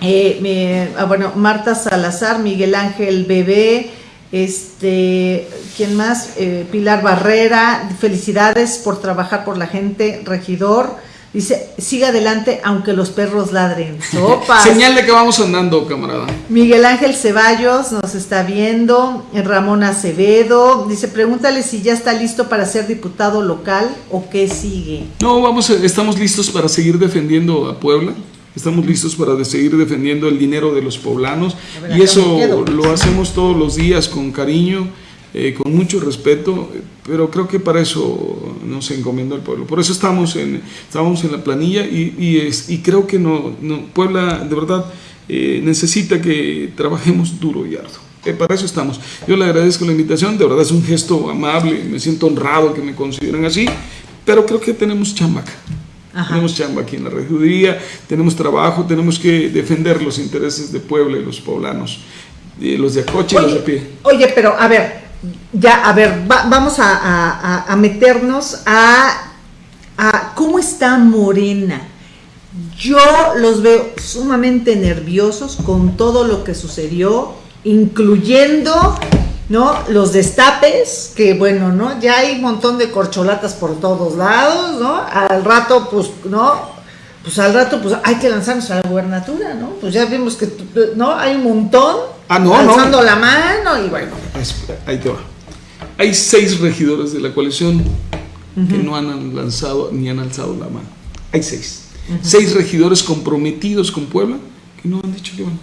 eh, ah, bueno, Marta Salazar, Miguel Ángel Bebé, este, ¿quién más? Eh, Pilar Barrera, felicidades por trabajar por la gente, regidor. Dice, siga adelante aunque los perros ladren. Sopas. (laughs) Señal de que vamos andando, camarada. Miguel Ángel Ceballos nos está viendo. Ramón Acevedo. Dice, pregúntale si ya está listo para ser diputado local o qué sigue. No, vamos, estamos listos para seguir defendiendo a Puebla. Estamos listos para seguir defendiendo el dinero de los poblanos. y eso lo hacemos todos los días con cariño eh, con mucho respeto, pero creo que para eso nos encomienda el pueblo. Por eso estamos en, estamos en la planilla y, es, y creo que no, Puebla de verdad eh, necesita que trabajemos duro y arduo. Eh, para eso estamos. Yo le agradezco la invitación, de verdad es un gesto amable, me siento honrado que me consideren así, pero creo que tenemos chamba Tenemos chamba aquí en la regiduría, tenemos trabajo, tenemos que defender los intereses de Puebla y los poblanos, los de Acoche y los de pie. Oye, pero a ver, ya, a ver, vamos a, meternos a, a cómo está Morena. Yo los veo sumamente nerviosos con todo lo que sucedió, incluyendo ¿no? Los destapes, que bueno, ¿no? Ya hay un montón de corcholatas por todos lados, ¿no? Al rato, pues, ¿no? Pues al rato, pues hay que lanzarnos a la gubernatura, ¿no? Pues ya vimos que, ¿no? Hay un montón ah, no, alzando la mano y bueno. Ahí te va. Hay seis regidores de la coalición que no han lanzado ni han alzado la mano. Hay seis. Seis regidores comprometidos con Puebla que no han dicho que van.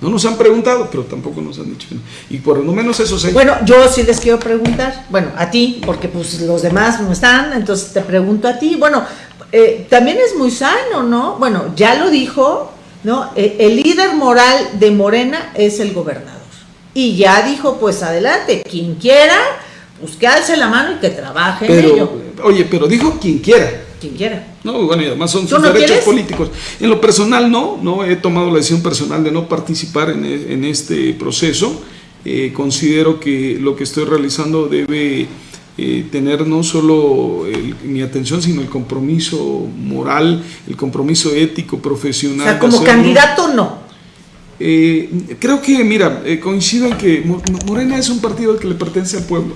No nos han preguntado, pero tampoco nos han dicho. Y por lo menos eso se... Bueno, yo sí les quiero preguntar, bueno, a ti, porque pues los demás no están, entonces te pregunto a ti. Bueno, eh, también es muy sano, ¿no? Bueno, ya lo dijo, ¿no? E, el líder moral de Morena es el gobernador. Y ya dijo, pues adelante, quien quiera, pues que alce la mano y que trabaje en ello. Oye, pero dijo quien quiera. Quien quiera. No, bueno, y además son sus derechos políticos. En lo personal no, no he tomado la decisión personal de no participar en, e, este proceso. Eh, considero que lo que estoy realizando debe eh, tener no solo mi atención, sino el compromiso moral, el compromiso ético, profesional. O sea, como candidato no. Eh, creo que, mira, coincido en que Morena es un partido que le pertenece al pueblo.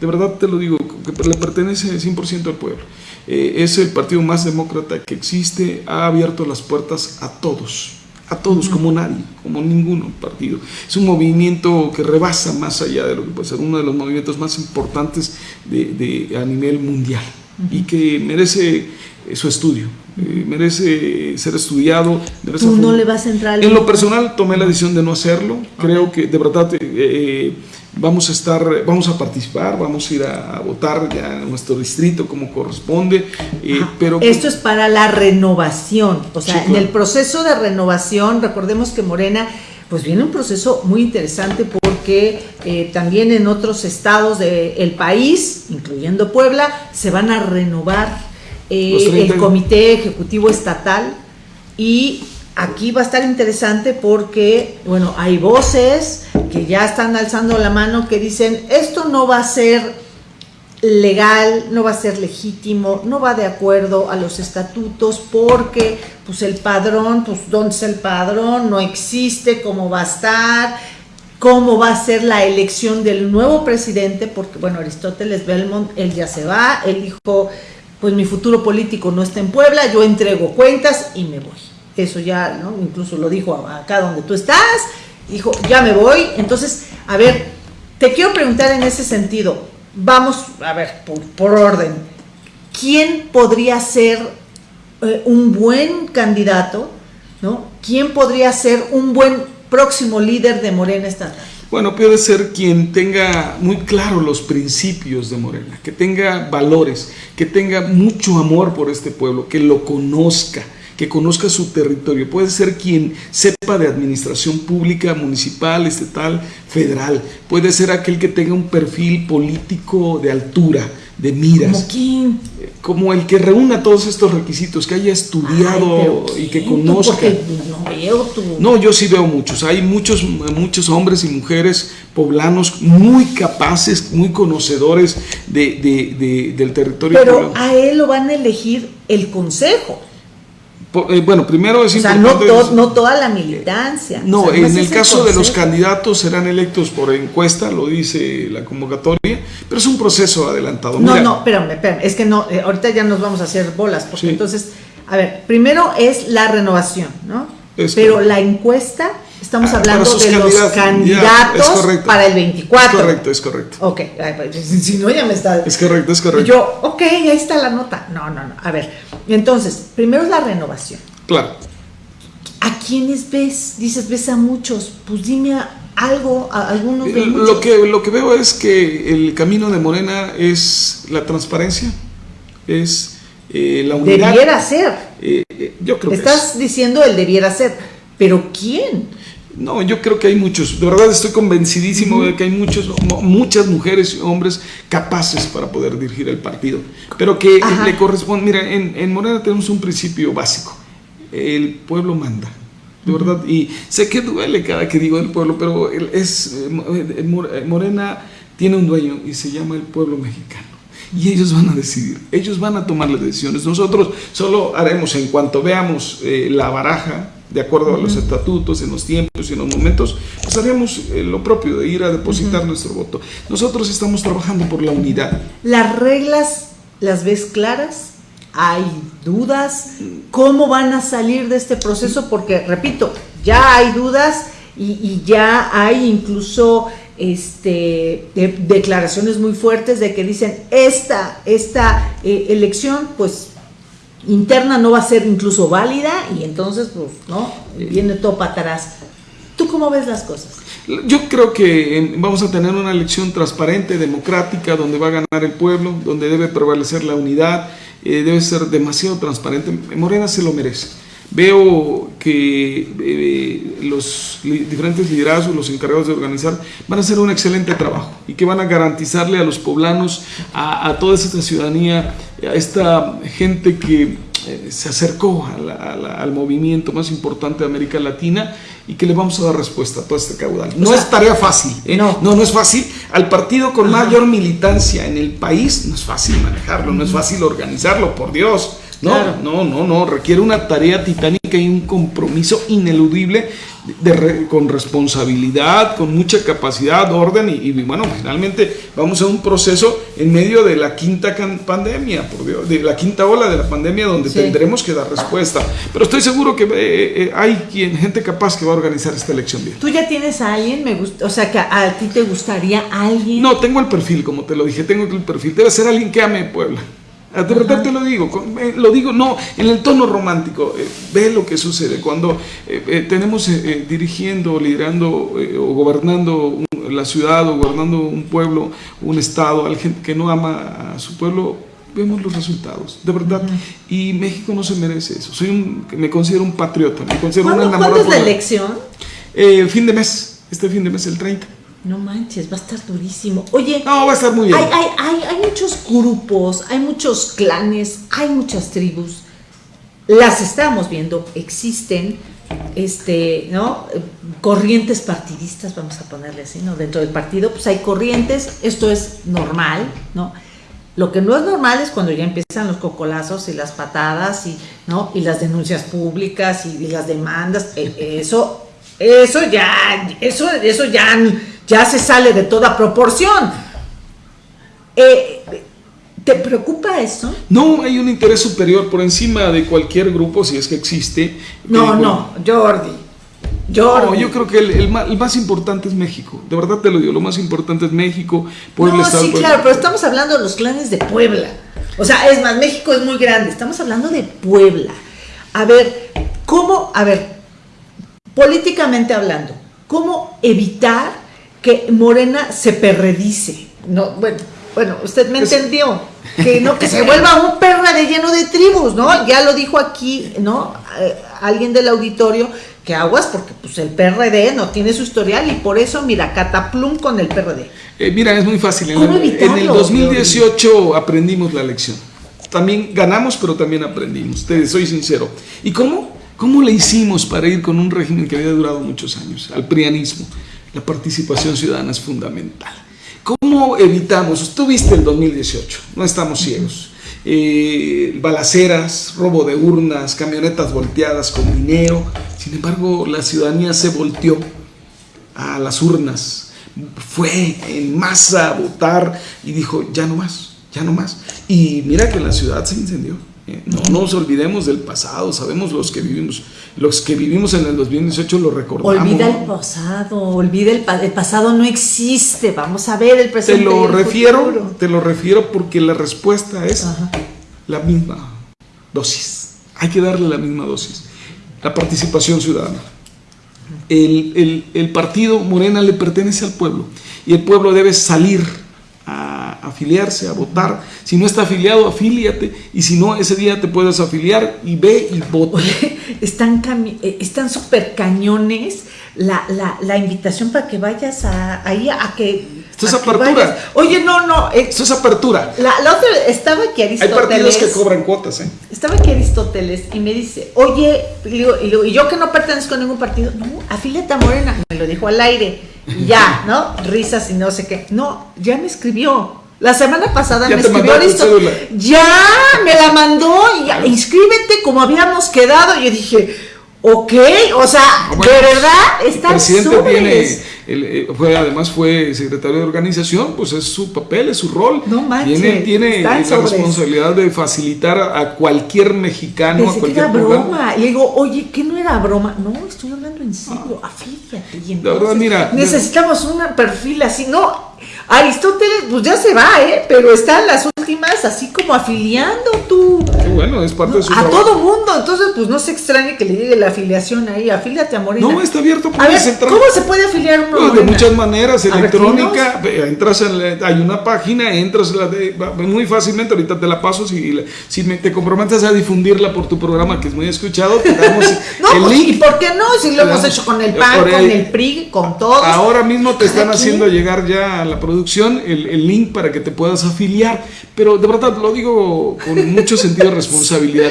De verdad te lo digo, que le pertenece 100% al pueblo. Eh, es el partido más demócrata que existe, ha abierto las puertas a todos, a todos, como nadie, como ningún partido. Es un movimiento que rebasa más allá de lo que puede ser uno de los movimientos más importantes de, a nivel mundial y que merece eh, su estudio, eh, merece ser estudiado. ¿Tú no le vas a entrar? En lo personal tomé la decisión de no hacerlo, creo que de verdad vamos a estar, vamos a participar, vamos a ir a, votar ya en nuestro distrito como corresponde. Eh, pero Esto es para la renovación, o sea, en el proceso de renovación, recordemos que Morena, pues viene un proceso muy interesante porque eh, también en otros estados del país, incluyendo Puebla, se van a renovar eh, el comité ejecutivo estatal y aquí va a estar interesante porque, bueno, hay voces que ya están alzando la mano que dicen, esto no va a ser legal, no va a ser legítimo, no va de acuerdo a los estatutos porque pues el padrón, pues ¿dónde es el padrón? No existe, ¿cómo va a estar? ¿Cómo va a ser la elección del nuevo presidente? Porque bueno, Aristóteles Belmont, él ya se va, él dijo, pues mi futuro político no está en Puebla, yo entrego cuentas y me voy eso ya, ¿no? Incluso lo dijo acá donde tú estás, dijo, ya me voy. Entonces, a ver, te quiero preguntar en ese sentido, vamos, a ver, por, orden, ¿quién podría ser eh, un buen candidato, ¿no? ¿Quién podría ser un buen próximo líder de Morena estatal? Bueno, puede ser quien tenga muy claro los principios de Morena, que tenga valores, que tenga mucho amor por este pueblo, que lo conozca, que conozca su territorio, puede ser quien sepa de administración pública, municipal, estatal, federal, puede ser aquel que tenga un perfil político de altura, de miras. ¿Como quién? Como el que reúna todos estos requisitos, que haya estudiado y que conozca. No, veo no, yo sí veo muchos. Hay muchos, muchos hombres y mujeres poblanos muy capaces, muy conocedores de, del territorio. Pero a él lo van a elegir el consejo. Eh, bueno, primero es o sea, no, toda la militancia. No, en el caso de los candidatos serán electos por encuesta, lo dice la convocatoria, pero es un proceso adelantado. No, no, espérame, espérame, es que no, eh, ahorita ya nos vamos a hacer bolas, porque entonces, a ver, primero es la renovación, ¿no? pero la encuesta Estamos ah, hablando de los candidatos para el 24. Es correcto, es correcto. Ok, pues, (laughs) si no ya me está... Es correcto, es correcto. yo, ok, ahí está la nota. No, no, no. A ver, entonces, primero es la renovación. Claro. ¿A quiénes ves? Dices, ves a muchos. Pues dime a, algo, algunos de lo que lo que veo es que el camino de Morena es la transparencia, es eh, la unidad. Debiera ser. Eh, eh, yo creo Estás diciendo el debiera ser, pero ¿quién? No, yo creo que hay muchos. De verdad estoy convencidísimo de que hay muchos, muchas mujeres y hombres capaces para poder dirigir el partido. Pero que le corresponde. Mira, en, en Morena tenemos un principio básico. El pueblo manda de verdad. Y sé que duele cada que digo el pueblo, pero es, eh, Morena tiene un dueño y se llama el pueblo mexicano. Y ellos van a decidir, ellos van a tomar las decisiones. Nosotros solo haremos en cuanto veamos eh, la baraja, de acuerdo a los estatutos, en los tiempos y en los momentos, pues haremos eh, lo propio de ir a depositar nuestro voto. Nosotros estamos trabajando por la unidad. ¿Las reglas las ves claras? hay dudas, cómo van a salir de este proceso, porque repito, ya hay dudas y, ya hay incluso este, declaraciones muy fuertes de que dicen esta, esta eh, elección pues interna no va a ser incluso válida y entonces pues no, viene todo para atrás. ¿Tú cómo ves las cosas? Yo creo que vamos a tener una elección transparente, democrática, donde va a ganar el pueblo, donde debe prevalecer la unidad, eh, debe ser demasiado transparente. Morena se lo merece. Veo que eh, los diferentes liderazgos, los encargados de organizar, van a hacer un excelente trabajo y que van a garantizarle a los poblanos, a toda esta ciudadanía, a esta gente que eh, se acercó al movimiento más importante de América Latina y que le vamos a dar respuesta a todo este caudal. No es tarea fácil, ¿eh? no. no, no es fácil. Al partido con mayor militancia en el país no es fácil manejarlo, no es fácil organizarlo, por Dios. No, no, no, no, requiere una tarea titánica y un compromiso ineludible con responsabilidad, con mucha capacidad, orden y, bueno, finalmente vamos a un proceso en medio de la quinta pandemia, por Dios, de la quinta ola de la pandemia donde tendremos que dar respuesta. Pero estoy seguro que eh, eh, hay quien, gente capaz que va a organizar esta elección bien. ¿Tú ya tienes a alguien? Me gusta, o sea, que a, ti te gustaría alguien. No, tengo el perfil, como te lo dije, tengo el perfil. Debe ser alguien que ame Puebla. De verdad te lo digo, eh, lo digo no en el tono romántico, eh, ve lo que sucede cuando eh, tenemos dirigiendo, liderando o gobernando la ciudad o gobernando un pueblo, un estado, alguien que no ama a su pueblo, vemos los resultados, de verdad. Y México no se merece eso. Soy un, me considero un patriota, me considero ¿Cuándo, ¿Cuándo es la elección? fin de mes, este fin de mes, el 30. No manches, va a estar durísimo. Oye, no, va a estar muy bien. Hay, hay, hay, muchos grupos, hay muchos clanes, hay muchas tribus. Las estamos viendo, existen, este, ¿no? Corrientes partidistas, vamos a ponerle así, ¿no? Dentro del partido, pues hay corrientes, esto es normal, ¿no? Lo que no es normal es cuando ya empiezan los cocolazos y las patadas y, ¿no? y las denuncias públicas y, las demandas. E, eso, eso ya, eso, eso ya ya se sale de toda proporción. Eh, ¿Te preocupa eso? No, hay un interés superior por encima de cualquier grupo, si es que existe. No, no, Jordi. Jordi. yo creo que el, más, importante es México. De verdad te lo digo, lo más importante es México, Puebla, no, Sí, claro, pero estamos hablando de los clanes de Puebla. O sea, es más, México es muy grande. Estamos hablando de Puebla. A ver, ¿cómo, a ver, políticamente hablando, cómo evitar que Morena se perredice. No, bueno, bueno, usted me entendió. (laughs) Que no, que se vuelva un de lleno de tribus, ¿no? Ya lo dijo aquí, ¿no? Eh, alguien del auditorio, que aguas porque pues el PRD no tiene su historial y por eso, mira, cataplum con el PRD. Eh, mira, es muy fácil. En, en el 2018 aprendimos la lección. También ganamos, pero también aprendimos, te soy sincero. ¿Y cómo? ¿Cómo le hicimos para ir con un régimen que había durado muchos años, al prianismo? La participación ciudadana es fundamental. ¿Cómo evitamos? Tú viste el 2018, no estamos ciegos. Eh, balaceras, robo de urnas, camionetas volteadas con dinero. Sin embargo, la ciudadanía se volteó a las urnas, fue en masa a votar y dijo, ya no más, ya no más. Y mira que la ciudad se incendió. No nos olvidemos del pasado, sabemos los que vivimos, los que vivimos en el 2018 lo recordamos. Olvida el pasado, olvida el, el pasado no existe, vamos a ver el presente. Te lo refiero, te lo refiero porque la respuesta es la misma dosis. Hay que darle la misma dosis. La participación ciudadana. el, el partido Morena le pertenece al pueblo y el pueblo debe salir afiliarse, a votar. Si no está afiliado, afíliate. Y si no, ese día te puedes afiliar y ve y vota. están eh, están súper cañones la, la, la, invitación para que vayas a, ahí a que... Esto es apertura. Oye, no, no. Eh, Esto es apertura. La, la, otra, estaba aquí Aristóteles. Hay partidos que cobran cuotas, ¿eh? Estaba aquí Aristóteles y me dice, oye, y, y yo que no pertenezco a ningún partido, no, afíliate a Morena. Me lo dijo al aire ya, (laughs) ¿no? Risas y no sé qué. No, ya me escribió. La semana pasada me escribió listo. Ya, me la mandó y inscríbete como habíamos quedado. Y yo dije, ok, o sea, ah, de verdad está El presidente tiene, eh, fue, además fue secretario de organización, pues es su papel, es su rol. No manches. Tiene, tiene la responsabilidad de facilitar a, cualquier mexicano, a cualquier era broma. Y le digo, oye, ¿qué no era broma? No, estoy hablando en serio, ah. afíliate. Y entonces, mira, necesitamos un perfil así, no Aristóteles, pues ya se va, ¿eh? Pero están las últimas así como afiliando tú. Qué bueno, es parte de su A todo mundo, entonces pues no se extrañe que le llegue la afiliación ahí, afíliate a Morena. No, está abierto, a ver, ¿Cómo se puede afiliar uno pues, De muchas maneras, electrónica, entras en hay una página, entras la de, muy fácilmente, ahorita te la paso, si, si te comprometes a difundirla por tu programa que es muy escuchado, te damos (laughs) no, el pues, link. ¿Y por qué no? Si lo hemos hecho con el PAN, con el PRI, con todos. Ahora mismo te están haciendo llegar ya a la producción el, link para que te puedas afiliar, pero de verdad lo digo con mucho sentido de responsabilidad.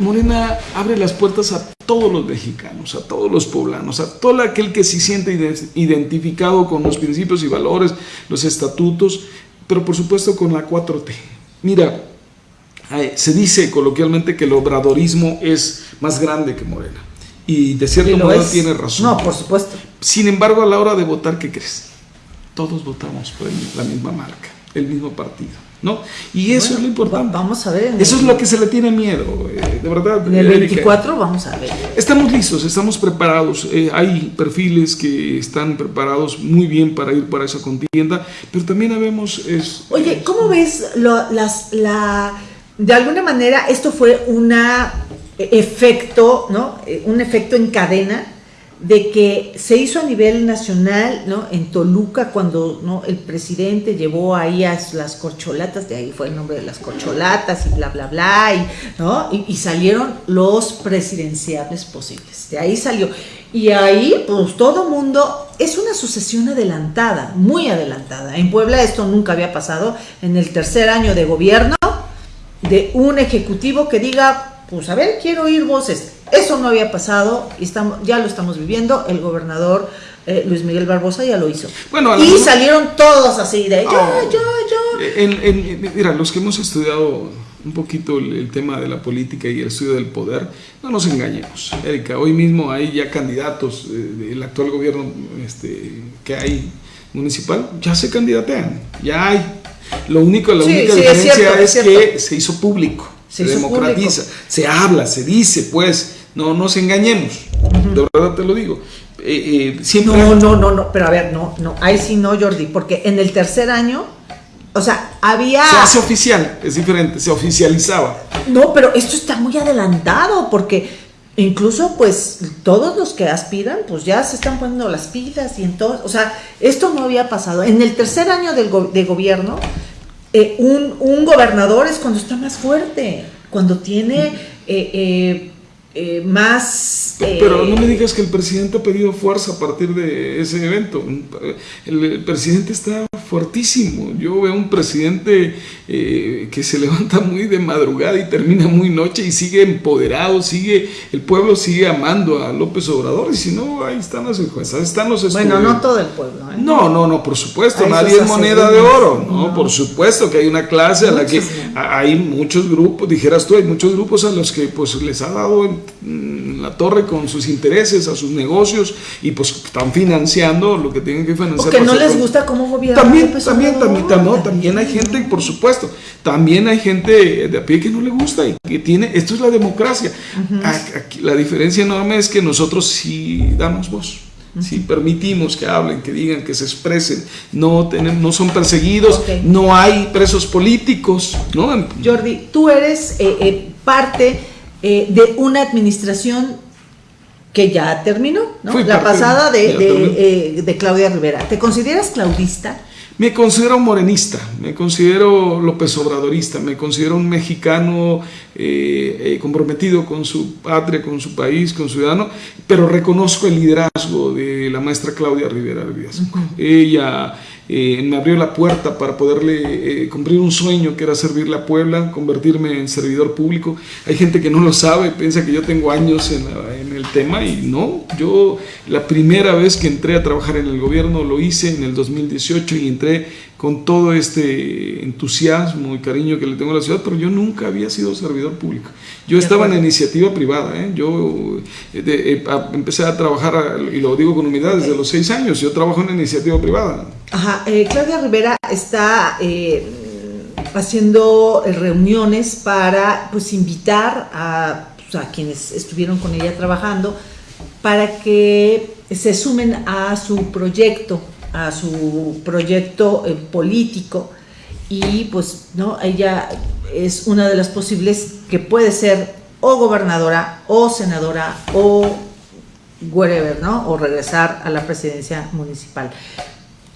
Morena abre las puertas a todos los mexicanos, a todos los poblanos, a todo aquel que se siente identificado con los principios y valores, los estatutos, pero por supuesto con la 4T. Mira, se dice coloquialmente que el obradorismo es más grande que Morena. Y de cierto modo tiene razón. No, por supuesto. Sin embargo, a la hora de votar, ¿qué crees? todos votamos por la misma marca, el mismo partido. ¿No? Y eso es lo importante. Vamos a ver. Eso es lo que se le tiene miedo, eh, de verdad. En el 24 vamos a ver. Estamos listos, estamos preparados. Eh, hay perfiles que están preparados muy bien para ir para esa contienda, pero también habemos... Es, Oye, ¿cómo ves las, la... De alguna manera esto fue un efecto, ¿no? Eh, un efecto en cadena de que se hizo a nivel nacional, ¿no? En Toluca, cuando ¿no? el presidente llevó ahí a las corcholatas, de ahí fue el nombre de las corcholatas y bla, bla, bla, y, ¿no? y, salieron los presidenciables posibles. De ahí salió. Y ahí, pues todo mundo, es una sucesión adelantada, muy adelantada. En Puebla esto nunca había pasado. En el tercer año de gobierno, de un ejecutivo que diga, pues a ver, quiero oír voces eso no había pasado y estamos, ya lo estamos viviendo. El gobernador eh, Luis Miguel Barbosa ya lo hizo. Bueno, y salieron todos así de yo, oh. yo, yo. mira, los que hemos estudiado un poquito el, tema de la política y el estudio del poder, no nos engañemos. Erika, hoy mismo hay ya candidatos eh, del actual gobierno este, que hay municipal, ya se candidatean, ya hay. Lo único, la única diferencia es, que se hizo público, se, democratiza, se habla, se dice, pues, no nos engañemos, de verdad te lo digo. Eh, eh, no, no, no, no, pero a ver, no, no, ahí sí no, Jordi, porque en el tercer año, o sea, había... Se hace oficial, es diferente, se oficializaba. No, pero esto está muy adelantado, porque incluso pues todos los que aspiran, pues ya se están poniendo las pilas y entonces, o sea, esto no había pasado. En el tercer año del de gobierno, eh, un, un, gobernador es cuando está más fuerte, cuando tiene... Eh, eh, más... Pero no me digas que el presidente ha pedido fuerza a partir de ese evento. El, presidente está fuertísimo. Yo veo un presidente eh, que se (laughs) levanta muy de madrugada y termina muy noche y sigue empoderado, sigue, el pueblo sigue amando a López Obrador y si no, ahí están las encuestas, están los estudios. Bueno, no todo el pueblo. ¿eh? No, no, no, por supuesto, nadie es moneda de oro, ¿no? Por supuesto que hay una clase a la que hay muchos grupos, dijeras tú, hay muchos grupos a los que pues les ha dado la torre con sus intereses, a sus negocios y pues están financiando lo que tienen que financiar. Porque no les gusta cómo gobierna. También, también, también, también, también hay gente, por supuesto, también hay gente de a pie que no le gusta y que tiene, esto es la democracia. la diferencia enorme es que nosotros sí damos voz. Si permitimos que hablen, que digan, que se expresen, no, no son perseguidos, no hay presos políticos. ¿no? Jordi, tú eres eh, eh, parte eh, de una administración que ya terminó, ¿no? la pasada de, eh, de, Claudia Rivera. ¿Te consideras claudista? Me considero morenista, me considero López Obradorista, me considero un mexicano eh, comprometido con su patria, con su país, con su ciudadano, pero reconozco el liderazgo de la maestra Claudia Rivera Ella eh, me abrió la puerta para poderle eh, cumplir un sueño que era servirle a Puebla, convertirme en servidor público. Hay gente que no lo sabe, piensa que yo tengo años en, en, el tema y no, yo la primera vez que entré a trabajar en el gobierno lo hice en el 2018 y entré con todo este entusiasmo y cariño que le tengo a la ciudad, pero yo nunca había sido servidor público. Yo estaba en la iniciativa privada, ¿eh? yo eh, eh, empecé a trabajar, y lo digo con humildad, desde los seis años, yo trabajo en la iniciativa privada. Ajá, Claudia Rivera está haciendo reuniones para pues invitar a, pues, a quienes estuvieron con ella trabajando para que se sumen a su proyecto a su proyecto eh, político y pues no ella es una de las posibles que puede ser o gobernadora o senadora o whatever, ¿no? O regresar a la presidencia municipal.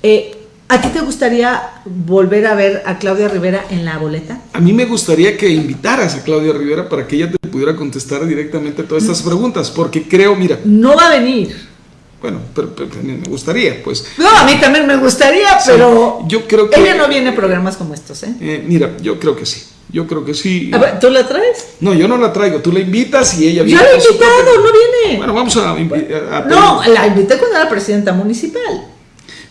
Eh, ¿A ti te gustaría volver a ver a Claudia Rivera en la boleta? A mí me gustaría que invitaras a Claudia Rivera para que ella te pudiera contestar directamente todas estas mm. preguntas, porque creo, mira... No va a venir. Bueno, pero, me gustaría, pues. No, a mí también me gustaría, pero. Yo creo que. Ella no viene a programas como estos, ¿eh? ¿eh? Mira, yo creo que sí. Yo creo que sí. ¿Tú la traes? No, yo no la traigo. Tú la invitas y ella viene. Ya la he invitado, no viene. Bueno, vamos a. no, la invité cuando era presidenta municipal.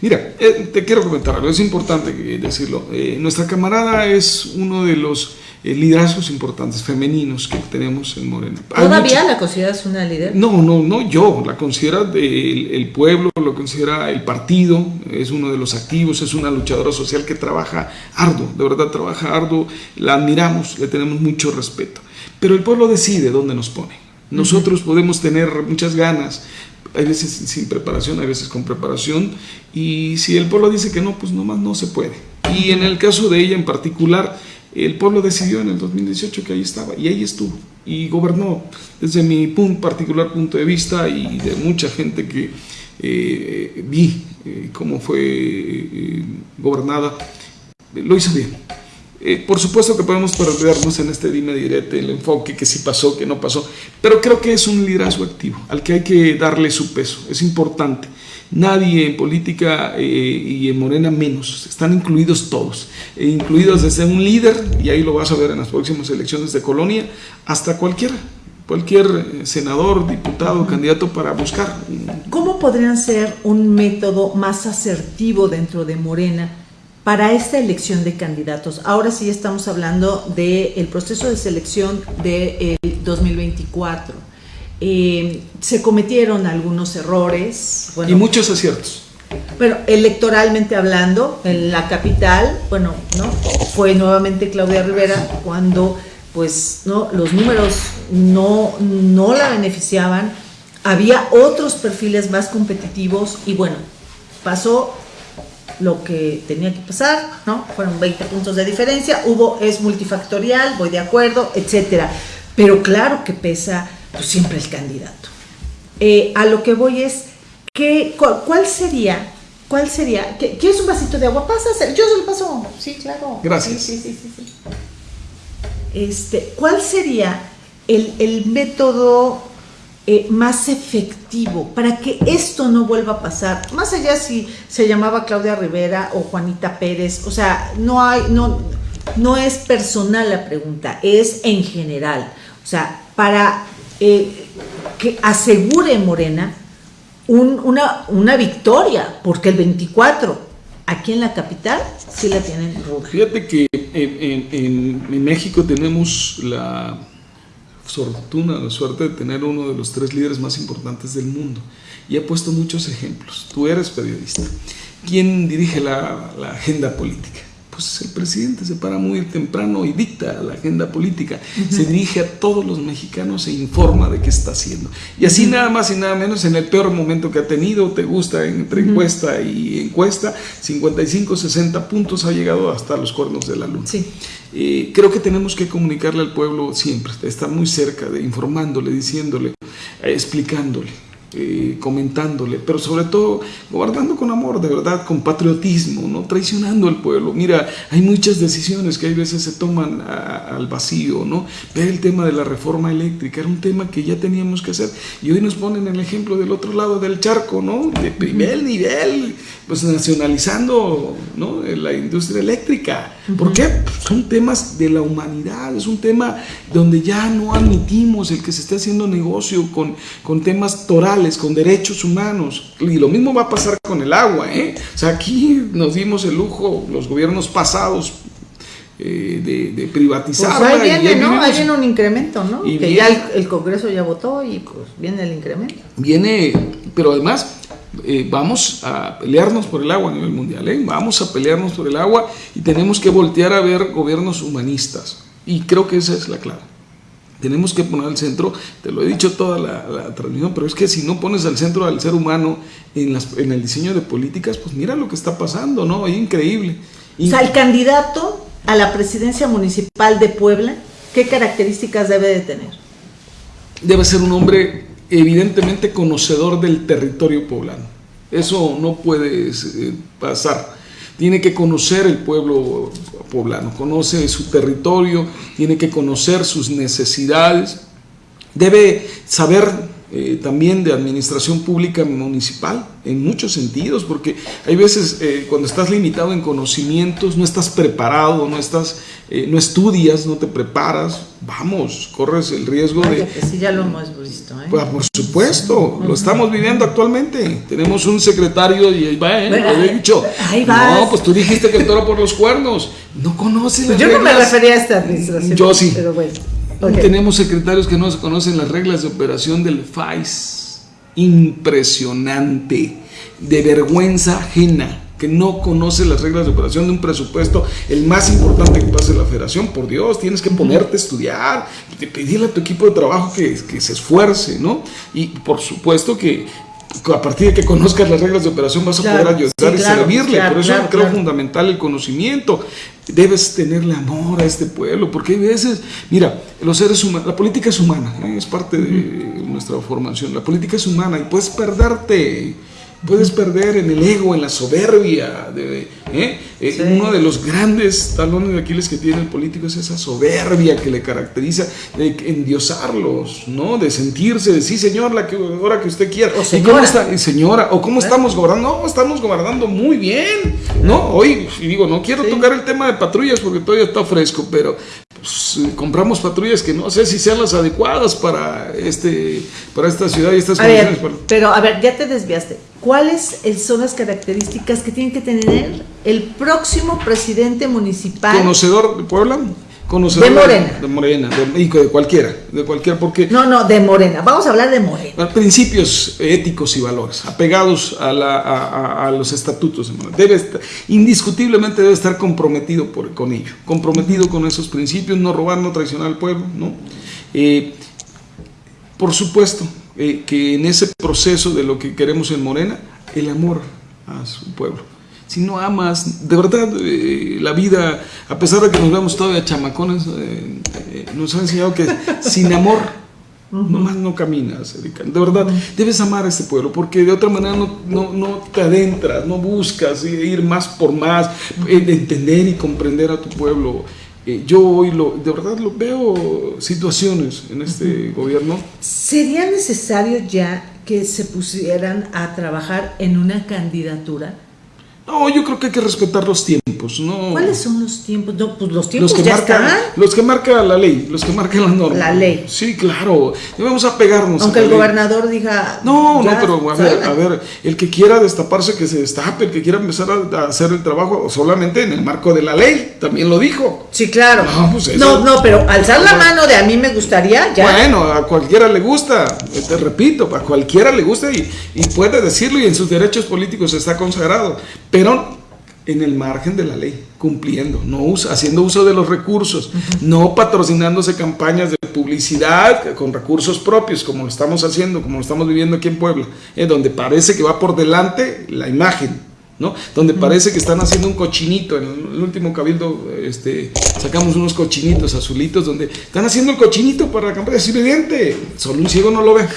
Mira, eh, te quiero comentar algo, es importante decirlo. Eh, nuestra camarada es uno de los eh, liderazgos importantes femeninos que tenemos en Morena. ¿Todavía la consideras una líder? No, no, no yo, la considera el, pueblo, lo considera el partido, es uno de los activos, es una luchadora social que trabaja arduo, de verdad trabaja arduo, la admiramos, le tenemos mucho respeto, pero el pueblo decide dónde nos pone. Nosotros podemos tener muchas ganas, hay veces sin preparación, hay veces con preparación, y si el pueblo dice que no, pues nomás no se puede. Y en el caso de ella en particular, el pueblo decidió en el 2018 que ahí estaba y ahí estuvo y gobernó desde mi particular punto de vista y de mucha gente que eh, vi eh, cómo fue eh, gobernada, lo hizo bien. por supuesto que podemos perdernos en este dime direte, el enfoque que sí pasó, que no pasó, pero creo que es un liderazgo activo al que hay que darle su peso, es importante. Nadie en política eh, y en Morena menos, están incluidos todos, e incluidos desde un líder, y ahí lo vas a ver en las próximas elecciones de colonia, hasta cualquiera, cualquier eh, senador, diputado, candidato para buscar. ¿Cómo podrían ser un método más asertivo dentro de Morena para esta elección de candidatos? Ahora sí estamos hablando del proceso de selección del 2024 eh, se cometieron algunos errores. y muchos aciertos. Bueno, electoralmente hablando, en la capital, bueno, ¿no? Fue nuevamente Claudia Rivera cuando pues no los números no, no la beneficiaban, había otros perfiles más competitivos y bueno, pasó lo que tenía que pasar, ¿no? Fueron 20 puntos de diferencia, hubo, es multifactorial, voy de acuerdo, etcétera. Pero claro que pesa pues siempre el candidato. Eh, a lo que voy es, ¿qué, cuál, sería, cuál sería, ¿quieres un vasito de agua? Pasa, yo se lo paso. Sí, claro. Gracias. Sí, sí, sí, sí, Este, ¿Cuál sería el, método eh, más efectivo para que esto no vuelva a pasar? Más allá si se llamaba Claudia Rivera o Juanita Pérez, o sea, no hay, no, no es personal la pregunta, es en general. O sea, para eh, que asegure Morena una, una, victoria, porque el 24 aquí en la capital sí la tienen. Fíjate que en, México tenemos la fortuna, la suerte de tener uno de los tres líderes más importantes del mundo y ha puesto muchos ejemplos. Tú eres periodista. ¿Quién dirige la, la agenda política? Pues el presidente se para muy temprano y dicta la agenda política, se dirige a todos los mexicanos e informa de qué está haciendo. Y así nada más y nada menos en el peor momento que ha tenido, te gusta entre encuesta y encuesta, 55, 60 puntos ha llegado hasta los cuernos de la luna. creo que tenemos que comunicarle al pueblo siempre, estar muy cerca, de informándole, diciéndole. explicándole eh, comentándole, pero sobre todo guardando con amor, de verdad, con patriotismo, no traicionando al pueblo. Mira, hay muchas decisiones que hay veces se toman al vacío, ¿no? Ve el tema de la reforma eléctrica, era un tema que ya teníamos que hacer y hoy nos ponen el ejemplo del otro lado del charco, ¿no? De primer nivel, pues nacionalizando, ¿no? La industria eléctrica. ¿Por qué? Pues son temas de la humanidad, es un tema donde ya no admitimos el que se esté haciendo negocio con, con temas torales con derechos humanos. Y lo mismo va a pasar con el agua. ¿eh? O sea, aquí nos dimos el lujo, los gobiernos pasados, eh, de, privatizar. Pues ahí viene, ¿no? Ahí viene un incremento, ¿no? que ya el, Congreso ya votó y pues viene el incremento. Viene, pero además eh, vamos a pelearnos por el agua a nivel mundial, ¿eh? vamos a pelearnos por el agua y tenemos que voltear a ver gobiernos humanistas. Y creo que esa es la clave. Tenemos que poner al centro, te lo he dicho toda la, transmisión, pero es que si no pones al centro al ser humano en, en el diseño de políticas, pues mira lo que está pasando, ¿no? Es increíble. O sea, el candidato a la presidencia municipal de Puebla, ¿qué características debe de tener? Debe ser un hombre evidentemente conocedor del territorio poblano. Eso no puede eh, pasar tiene que conocer el pueblo poblano, conoce su territorio, tiene que conocer sus necesidades, debe saber eh, también de administración pública municipal en muchos sentidos, porque hay veces eh, cuando estás limitado en conocimientos, no estás preparado, no, estás, eh, no estudias, no te preparas, vamos, corres el riesgo de... Que sí, ya lo hemos visto. Pues, por supuesto, lo estamos viviendo actualmente. Tenemos un secretario y ahí va, ¿eh? he dicho. Ahí va. No, pues tú dijiste que el toro por los cuernos. No conoces pues Yo no me refería a esta administración. Yo sí. Pero bueno. Tenemos secretarios que no se conocen las reglas de operación del FAIS. Impresionante. De vergüenza ajena. Que no conoce las reglas de operación de un presupuesto, el más importante que pase la federación. Por Dios, tienes que ponerte a estudiar, pedirle a tu equipo de trabajo que, que se esfuerce, ¿no? Y por supuesto que a partir de que conozcas las reglas de operación vas a poder ayudar y servirle. Por eso creo fundamental el conocimiento. Debes tenerle amor a este pueblo, porque hay veces, mira, los seres humanos, la política es humana, ¿eh? es parte de nuestra formación. La política es humana y puedes perderte puedes perder en el ego, en la soberbia. De, ¿eh? Eh, uno de los grandes talones de Aquiles que tiene el político es esa soberbia que le caracteriza, de endiosarlos, ¿no? de sentirse, de sí, señor, la que, hora que usted quiera. O señora. ¿Y cómo está, señora, o cómo ¿Eh? estamos gobernando? No, estamos gobernando muy bien. ¿no? Hoy, y digo, no quiero tocar el tema de patrullas porque todavía está fresco, pero pues, compramos patrullas que no sé si sean las adecuadas para, este, para esta ciudad y estas condiciones. pero a ver, ya te desviaste. ¿Cuáles son las características que tiene que tener el próximo presidente municipal? ¿Conocedor de Puebla? De Morena. De, Morena, de, y de cualquiera, de cualquier, porque... No, no, de Morena, vamos a hablar de Morena. Principios éticos y valores, apegados a, los estatutos de Morena. Debe indiscutiblemente debe estar comprometido por, con ello, comprometido con esos principios, no robar, no traicionar al pueblo, ¿no? Eh, por supuesto, eh, que en ese proceso de lo que queremos en Morena, el amor a su pueblo. Si no amas, de verdad, eh, la vida, a pesar de que nos vemos todavía chamacones, eh, nos ha enseñado que sin amor nomás no caminas, De verdad, debes amar a este pueblo, porque de otra manera no, no, no te adentras, no buscas ir más por más, entender y comprender a tu pueblo. Eh, yo hoy lo, de verdad lo veo situaciones en este gobierno. ¿Sería necesario ya que se pusieran a trabajar en una candidatura? No, yo creo que hay que respetar los tiempos. ¿no? ¿Cuáles son los tiempos? No, pues los tiempos que ya están. Los que marca la ley, los que marcan las normas. La ley. Sí, claro. Debemos apegarnos. Aunque el gobernador diga. No, no, pero a ver, a ver, el que quiera destaparse, que se destape, el que quiera empezar a, hacer el trabajo solamente en el marco de la ley, también lo dijo. Sí, claro. No, pues no, no, pero alzar la mano de a mí me gustaría, ya. Bueno, a cualquiera le gusta, te repito, a cualquiera le gusta y, y puede decirlo y en sus derechos políticos está consagrado pero en el margen de la ley, cumpliendo, no haciendo uso de los recursos, no patrocinándose campañas de publicidad con recursos propios, como lo estamos haciendo, como lo estamos viviendo aquí en Puebla, eh, donde parece que va por delante la imagen, ¿no? donde parece que están haciendo un cochinito, en el último cabildo este, sacamos unos cochinitos azulitos, donde están haciendo el cochinito para la campaña, es evidente, solo un ciego no lo ve.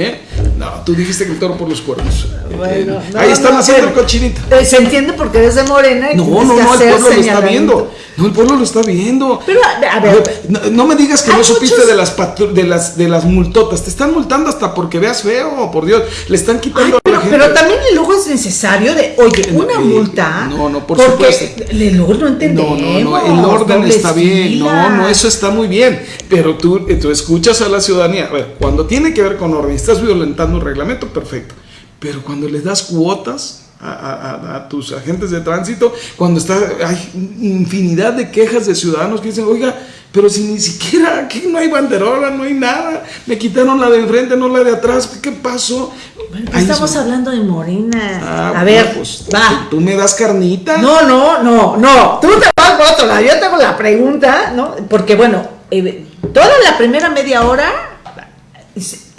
¿Eh? No, tú dijiste que el toro por los cuernos. Bueno, Eh, no, ahí están no, haciendo pero- cochinita. Eh, Se entiende porque eres de Morena y No, no, no, el pueblo lo está viendo. No, el pueblo lo está viendo. Pero, a- ver, no, no me digas que no supiste muchos- de las de las de las multotas. Te están multando hasta porque veas feo, por Dios. Le están quitando pero, la gente. pero también el luego es necesario de, oye, una Eh, multa. no, no, por porque supuesto. el luego no No, entendemos. no, no, el orden está bien, no, no, eso está muy bien, pero tú, eh, tú escuchas a la ciudadanía, a ver, cuando tiene que ver con orden, estás violentando un reglamento, perfecto, pero cuando les das cuotas a, a- a- a tus agentes de tránsito, cuando está, hay infinidad de quejas de ciudadanos que dicen, oiga, pero si ni siquiera aquí no hay banderola, no hay nada, me quitaron la de enfrente, no la de atrás, ¿qué, pasó? Ahí estamos hablando de Morena. Ah, a ver, pues, va. Tú, me das carnita. No, no, no, no. Tú te vas por otro lado. Yo tengo la pregunta, ¿no? Porque, bueno, eh, toda la primera media hora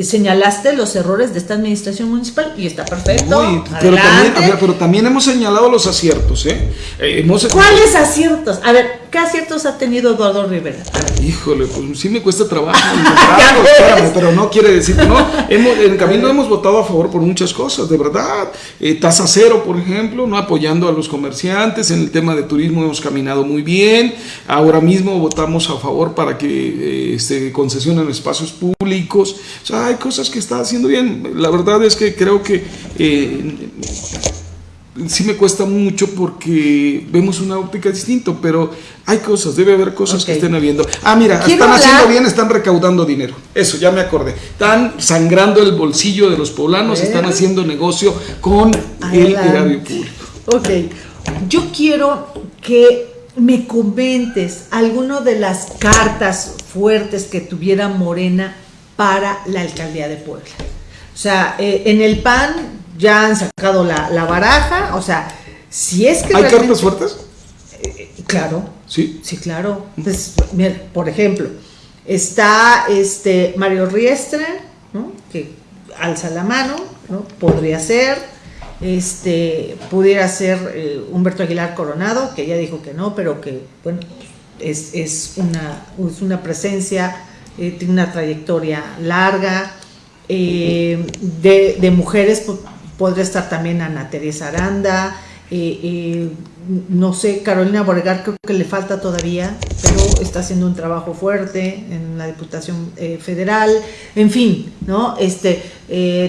señalaste los errores de esta administración municipal y está perfecto. Uy, pero, también, ver, pero también hemos señalado los aciertos, ¿eh? Eh, hemos- ¿Cuáles aciertos? A ver, ¿qué aciertos ha tenido Eduardo Rivera? A ver. Híjole, pues sí me cuesta trabajo. (laughs) Ves. espérame, pero no quiere decir que no. (laughs) Hemos, en Camino hemos votado a favor por muchas cosas, de verdad. Eh, tasa cero, por ejemplo, no apoyando a los comerciantes. En el tema de turismo hemos caminado muy bien. Ahora mismo votamos a favor para que eh, se concesionen espacios públicos. O sea, hay cosas que está haciendo bien. La verdad es que creo que eh, sí me cuesta mucho porque vemos una óptica distinta, pero hay cosas, debe haber cosas que estén habiendo. Ah, mira, Quiero están haciendo bien, están recaudando dinero. Eso, ya me acordé. Están sangrando el bolsillo de los poblanos, están haciendo negocio con el erario público. Ok, yo quiero que me comentes alguno de las cartas fuertes que tuviera Morena para la alcaldía de Puebla. O sea, eh, en el PAN ya han sacado la, la baraja, o sea, si es que... ¿Hay cartas fuertes? Claro, Sí. Sí, claro. Pues, mira, por ejemplo, está este Mario Riestra, ¿no? que alza la mano, ¿no? podría ser, este, pudiera ser eh, Humberto Aguilar Coronado, que ya dijo que no, pero que, bueno, es, es una, es una presencia, eh, tiene una trayectoria larga. Eh, de, mujeres po- podría estar también Ana Teresa Aranda, eh, no sé, Carolina Borregar creo que le falta todavía, pero está haciendo un trabajo fuerte en la Diputación Federal, en fin, ¿no? Este,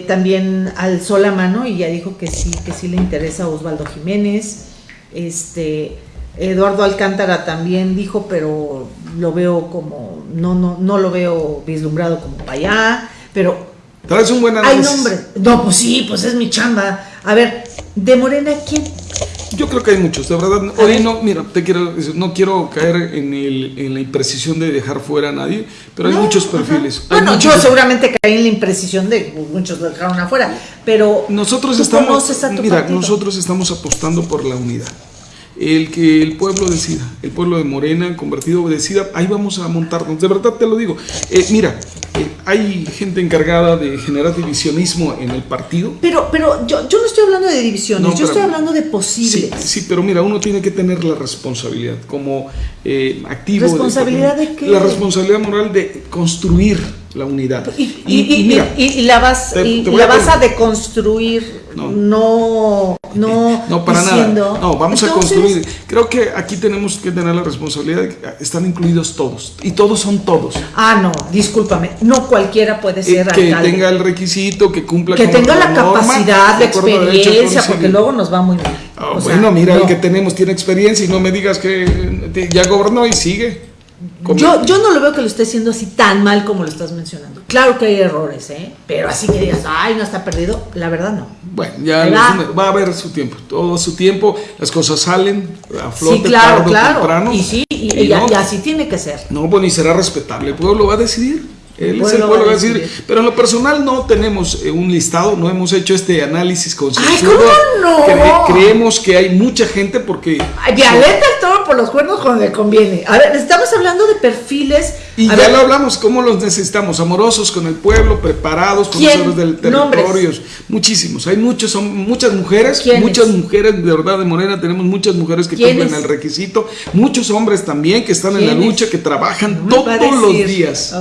también alzó la mano y ya dijo que sí, que sí le interesa a Osvaldo Jiménez, este, Eduardo Alcántara también dijo, pero lo veo como, no, no, no lo veo vislumbrado como para allá, pero Traes un buen hay análisis. nombre. No, pues sí, pues es mi chamba. A ver, de Morena, ¿quién? Yo creo que hay muchos, de verdad. A Hoy ver. no, mira, te quiero, decir, no quiero caer en, el, en la imprecisión de dejar fuera a nadie, pero hay muchos perfiles. hay Bueno, muchos- yo seguramente caí en la imprecisión de muchos lo dejaron afuera, pero Nosotros estamos, mira, partido. nosotros estamos apostando por la unidad. El que el pueblo decida, el pueblo de Morena, convertido, decida, ahí vamos a montarnos. De verdad te lo digo. Eh, mira, eh, hay gente encargada de generar divisionismo en el partido. Pero, pero yo, yo no estoy hablando de divisiones, No, yo estoy hablando de posibles. sí, pero mira, uno tiene que tener la responsabilidad como eh, activo. ¿Responsabilidad de qué? La responsabilidad moral de construir la unidad. Y, y- y- mira, y- y la vas, te- la vas a deconstruir, No. no, no, No, para diciendo- nada. No, vamos Entonces, a construir. Creo que aquí tenemos que tener la responsabilidad de que están incluidos todos. Y todos son todos. Ah, no, discúlpame, no cualquiera puede Eh, ser que alcalde. tenga el requisito, que cumpla que con tenga la capacidad, de la experiencia, porque luego nos va muy mal. Ah, sea, bueno, mira, no. el que tenemos tiene experiencia y no me digas que eh, ya gobernó y sigue. Yo, yo no lo veo que lo esté haciendo así tan mal como lo estás mencionando. Claro que hay errores, ¿eh? Pero así que digas, ay, no está perdido, la verdad no. Bueno, ya los- va. a haber su tiempo, todo su tiempo, las cosas salen a flote sí, claro, tarde claro. temprano. Y sí, y, Y y- no, y así tiene que ser. No, bueno, y será respetable. El pueblo va a decidir. Él es el pueblo va a decidir. Pero en lo personal no tenemos eh, un listado, no hemos hecho este análisis concienzudo. ¿cómo no? Cre- creemos que hay mucha gente porque. Violeta el toro por los cuernos cuando le conviene. A ver, estamos hablando de perfiles Y ya lo hablamos, ¿cómo los necesitamos? Amorosos con el pueblo, preparados, conocedores del territorio. Muchísimos. Hay muchos, son muchas mujeres, muchas mujeres, de verdad, de Morena tenemos muchas mujeres que cumplen el requisito. Muchos hombres también que están en la lucha, que trabajan todos los días.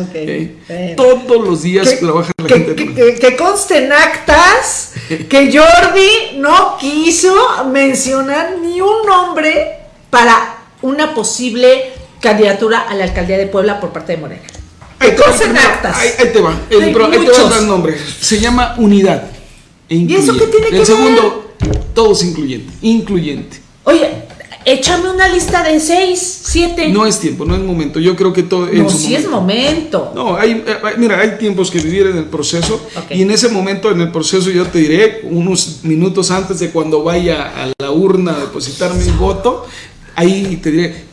Todos los días trabajan la gente. Que, que conste en actas (laughs) que Jordi no quiso mencionar ni un nombre para una posible candidatura a la alcaldía de Puebla por parte de Morena. Ahí, actas. Ahí, te va. El, ahí te va el nombre. Se llama unidad. E ¿Y eso qué tiene que ver? El segundo, todos incluyente. Incluyente. Oye, échame una lista de seis, siete. No es tiempo, no es momento. Yo creo que todo. No, sí es momento. No, hay, eh, mira, hay tiempos que vivir en el proceso. Y en ese momento, en el proceso, yo te diré, unos minutos antes de cuando vaya a la urna a depositar mi voto, ahí te diré,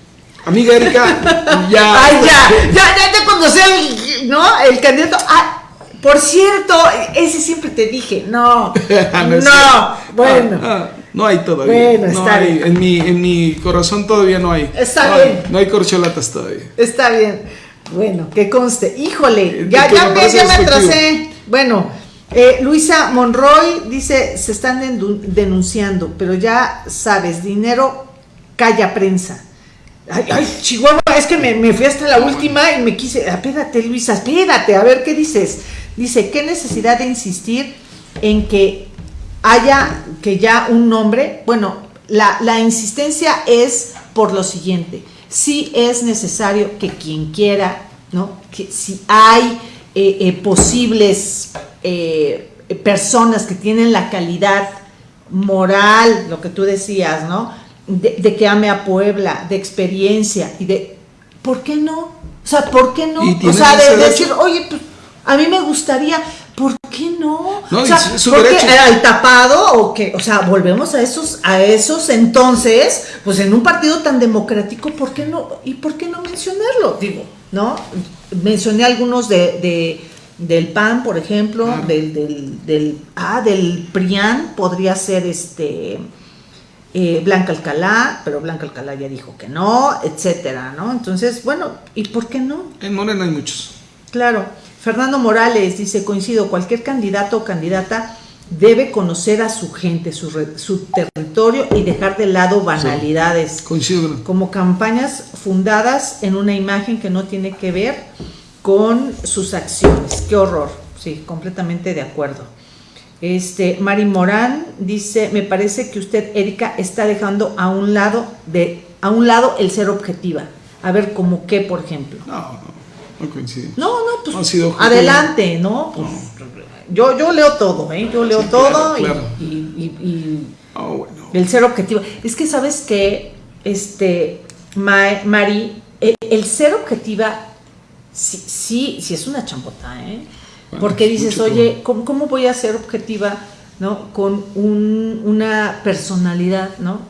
Amiga Erika, ya. (laughs) Ay, ya, ya, ya, ya cuando sea el, ¿no? el candidato. Ah, por cierto, ese siempre te dije, no, (laughs) no, bueno. Ah, ah, no hay todavía. Bueno, está bien. En mi, en mi corazón todavía no hay. Está bien. no hay corcholatas todavía. Está bien. Bueno, que conste. Híjole, ya, ya, me, ya me atrasé. Bueno, eh, Luisa Monroy dice, se están denunciando, pero ya sabes, dinero calla prensa. Ay, ay, Chihuahua, es que me, fui hasta la última y me quise. Espérate, Luisa, espérate, a ver qué dices. Dice: ¿Qué necesidad de insistir en que haya que ya un nombre? Bueno, la, insistencia es por lo siguiente: sí es necesario que quien quiera, ¿no? Que si hay eh, eh, posibles eh, personas que tienen la calidad moral, lo que tú decías, ¿no? De, que ame a Puebla, de experiencia y de, ¿por qué no? O sea, ¿por qué no? O sea, de, decir, oye, pues, a mí me gustaría, ¿por qué no? no o sea, ¿por qué el tapado o que, o sea, volvemos a esos, a esos entonces, pues en un partido tan democrático, ¿por qué no? ¿Y por qué no mencionarlo? Digo, ¿no? Mencioné algunos de, del PAN, por ejemplo, del, del, del, ah, del PRIAN, podría ser este eh, Blanca Alcalá, pero Blanca Alcalá ya dijo que no, etcétera, ¿no? Entonces, bueno, ¿y por qué no? En Morena hay muchos. Claro. Fernando Morales dice, coincido, cualquier candidato o candidata debe conocer a su gente, su, su territorio y dejar de lado banalidades. coincido. Como campañas fundadas en una imagen que no tiene que ver con sus acciones. Qué horror. Sí, completamente de acuerdo. Este, Mari Morán dice, me parece que usted, Erika, está dejando a un lado de, a un lado el ser objetiva. A ver, como qué, por ejemplo. No, no, no coincide. No, no, pues adelante, ¿no? Pues, Yo, yo leo todo, ¿eh? Yo leo todo y, ah, bueno. el ser objetivo. Es que sabes que, este, Mari, el, ser objetiva, sí, sí, sí es una champota, ¿eh? Porque dices, oye, ¿cómo, voy a ser objetiva ¿no? con una personalidad, ¿no?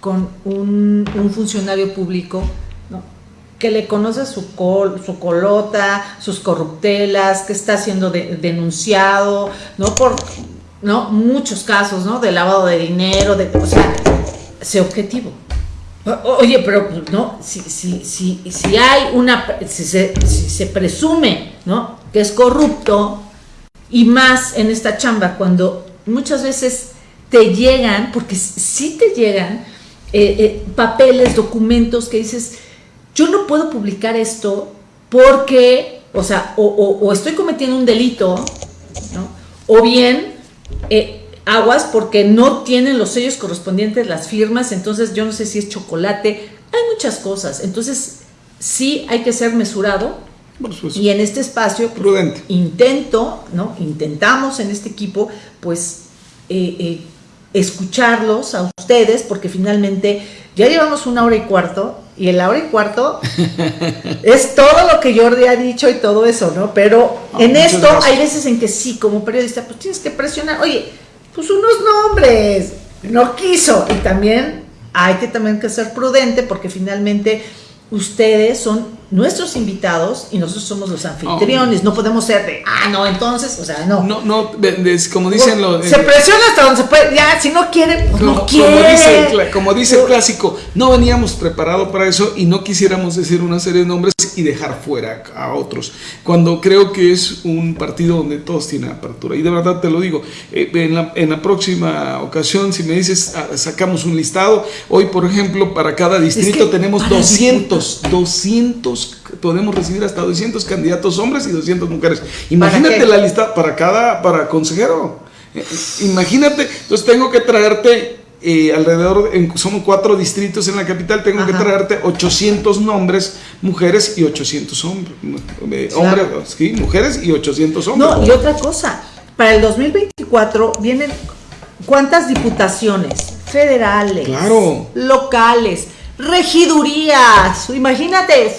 con un, funcionario público ¿no? que le conoce su, col, su colota, sus corruptelas, que está siendo denunciado, ¿no? Por ¿no? muchos casos ¿no? de lavado de dinero, de, o sea, sé objetivo. Oye, pero no, si, si, si, si hay una, si se, si se presume, ¿no? Que es corrupto, y más en esta chamba, cuando muchas veces te llegan, porque sí te llegan, eh, eh, papeles, documentos que dices, yo no puedo publicar esto porque, o sea, o, estoy cometiendo un delito, o bien eh, aguas porque no tienen los sellos correspondientes, las firmas, entonces yo no sé si es chocolate, hay muchas cosas, entonces sí hay que ser mesurado y en este espacio pues, intento, ¿no? Intentamos en este equipo, pues, eh, eh, escucharlos a ustedes, porque finalmente ya llevamos una hora y cuarto, y en la hora y cuarto (laughs) es todo lo que Jordi ha dicho y todo eso, ¿no? Pero ah, en esto hay veces en que sí, como periodista, pues tienes que presionar, oye, pues unos nombres, no quiso, y también hay que también que ser prudente, porque finalmente ustedes son nuestros invitados y nosotros somos los anfitriones. No podemos ser de, ah, no, entonces, o sea, no. No, no, como dicen los. Se presiona hasta donde se puede. Ya, si no quiere, pues no, quiere. Como dice, como dice el clásico, no veníamos preparados para eso y no quisiéramos decir una serie de nombres y dejar fuera a otros. Cuando creo que es un partido donde todos tienen apertura. Y de verdad te lo digo, eh, en, la, en, la, próxima ocasión, si me dices, ah, sacamos un listado, hoy, por ejemplo, para cada distrito tenemos 200, 200, podemos recibir hasta 200 candidatos hombres y 200 mujeres. Imagínate la lista para cada, para consejero. Eh, imagínate, entonces tengo que traerte eh, alrededor, en, somos cuatro distritos en la capital, tengo que traerte 800 nombres, mujeres y 800 hombres. Eh, hombres sí, mujeres y 800 hombres. No, y otra cosa, para el 2024 vienen cuántas diputaciones federales, locales, regidurías, imagínate,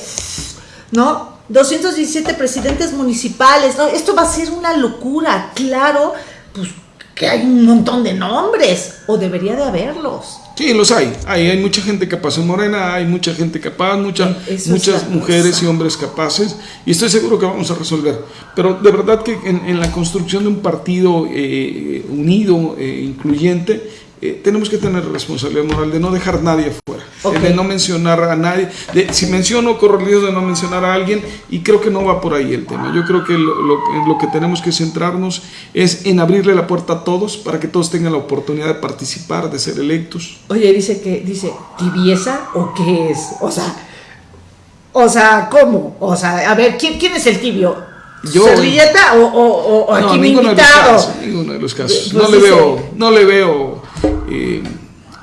¿no? 217 presidentes municipales, ¿no? Esto va a ser una locura, claro, pues que hay un montón de nombres, o debería de haberlos. Sí, los hay. Hay, hay mucha gente capaz en Morena, hay mucha gente capaz, mucha, muchas mujeres y hombres capaces, y estoy seguro que vamos a resolver. Pero de verdad que en, la construcción de un partido eh, unido, e incluyente, eh, tenemos que tener responsabilidad moral de no dejar nadie fuera, de no mencionar a nadie. De, si menciono, corro el riesgo de no mencionar a alguien y creo que no va por ahí el tema. Yo creo que lo, lo, que tenemos que centrarnos es en abrirle la puerta a todos para que todos tengan la oportunidad de participar, de ser electos. Oye, dice que, dice, ¿tibieza o qué es? O sea, o sea, ¿cómo? O sea, a ver, ¿quién, quién es el tibio? Yo, ¿Servilleta o, o, o aquí no, ninguno invitado? De los casos, ninguno de los casos. Pues no, le veo, no le veo eh,